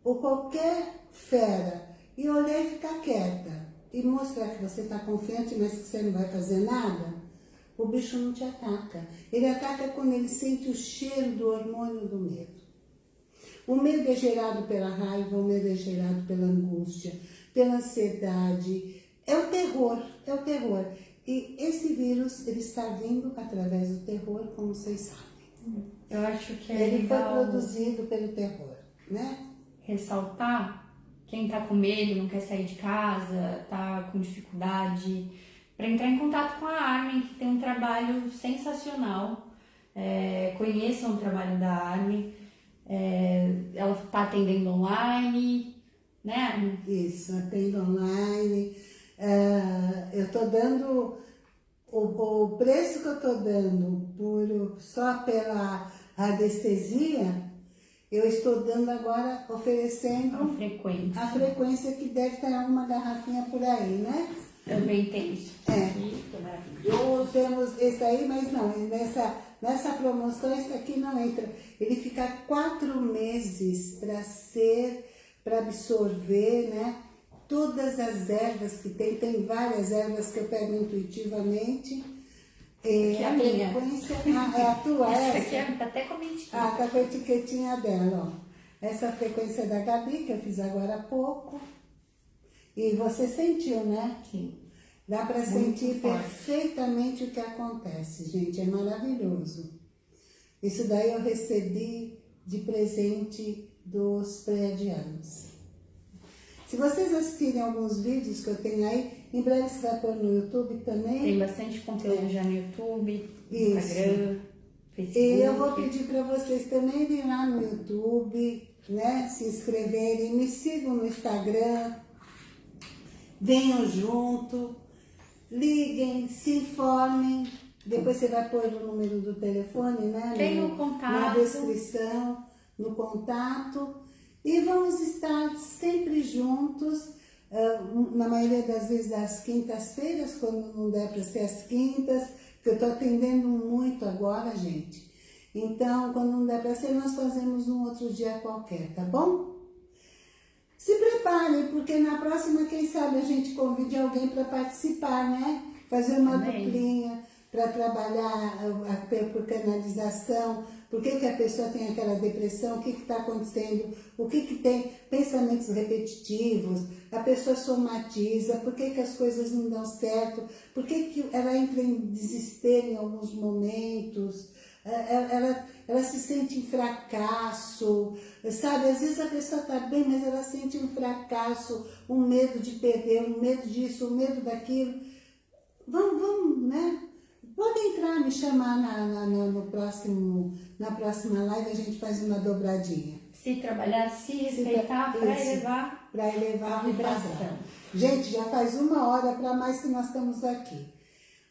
ou qualquer fera, e olhar e ficar quieta, e mostrar que você está confiante, mas que você não vai fazer nada, o bicho não te ataca. Ele ataca quando ele sente o cheiro do hormônio do medo. O medo é gerado pela raiva, o medo é gerado pela angústia, pela ansiedade. É o terror, é o terror. E esse vírus, ele está vindo através do terror, como vocês sabem. Eu acho que é Ele foi produzido pelo terror, né? Ressaltar quem está com medo, não quer sair de casa, está com dificuldade, para entrar em contato com a Armin, que tem um trabalho sensacional. É, conheçam o trabalho da Armin é, ela está atendendo online, né? Isso, atendo online. É, eu estou dando, o, o, preço que eu estou dando por, só pela radiestesia, eu estou dando agora, oferecendo a frequência. a frequência que deve estar uma garrafinha por aí, né? Também tem isso. É. Maravilhoso. Temos esse aí, mas não, nessa Nessa promoção, esse aqui não entra. Ele fica quatro meses para ser, para absorver, né? Todas as ervas que tem, tem várias ervas que eu pego intuitivamente. É, a, a minha. Ah, é a tua essa? essa? aqui é, tá até com a etiqueta. Ah, tá com a etiquetinha dela, ó. Essa frequência é da Gabi, que eu fiz agora há pouco. E você sentiu, né? Sim. Dá para sentir perfeitamente o que acontece, gente. É maravilhoso. Isso daí eu recebi de presente dos predianos. Se vocês assistirem alguns vídeos que eu tenho aí, em breve você vai pôr no YouTube também. Tem bastante conteúdo já no YouTube, Isso. Instagram, Facebook. E eu vou pedir para vocês também irem lá no YouTube, né? Se inscreverem, me sigam no Instagram, venham junto, liguem, se informem. Depois você vai pôr o número do telefone, né? Tem o contato. Na descrição, no contato. E vamos estar sempre juntos, na maioria das vezes das quintas-feiras, quando não der para ser as quintas, que eu estou atendendo muito agora, gente. Então, quando não der para ser, nós fazemos um outro dia qualquer, tá bom? Se preparem, porque na próxima, quem sabe, a gente convide alguém para participar, né? Fazer uma Amém. duplinha para trabalhar por canalização, por que, que a pessoa tem aquela depressão, o que está acontecendo, o que, que tem pensamentos repetitivos, a pessoa somatiza, por que, que as coisas não dão certo, por que, que ela entra em desespero em alguns momentos, é, é, ela, ela se sente em fracasso, sabe? Às vezes a pessoa está bem, mas ela sente um fracasso, um medo de perder, um medo disso, um medo daquilo. Vamos, vamos, né? Pode entrar, me chamar na, na, no próximo, na próxima live, a gente faz uma dobradinha. Se trabalhar, se respeitar, para elevar, pra elevar a vibração. Gente, já faz uma hora para mais que nós estamos aqui.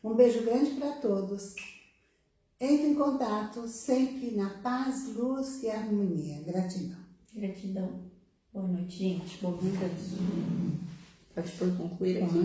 Um beijo grande para todos. Entre em contato sempre na paz, luz e harmonia. Gratidão. Gratidão. Boa noite, gente. Bom descanso. Pode por concluir aqui.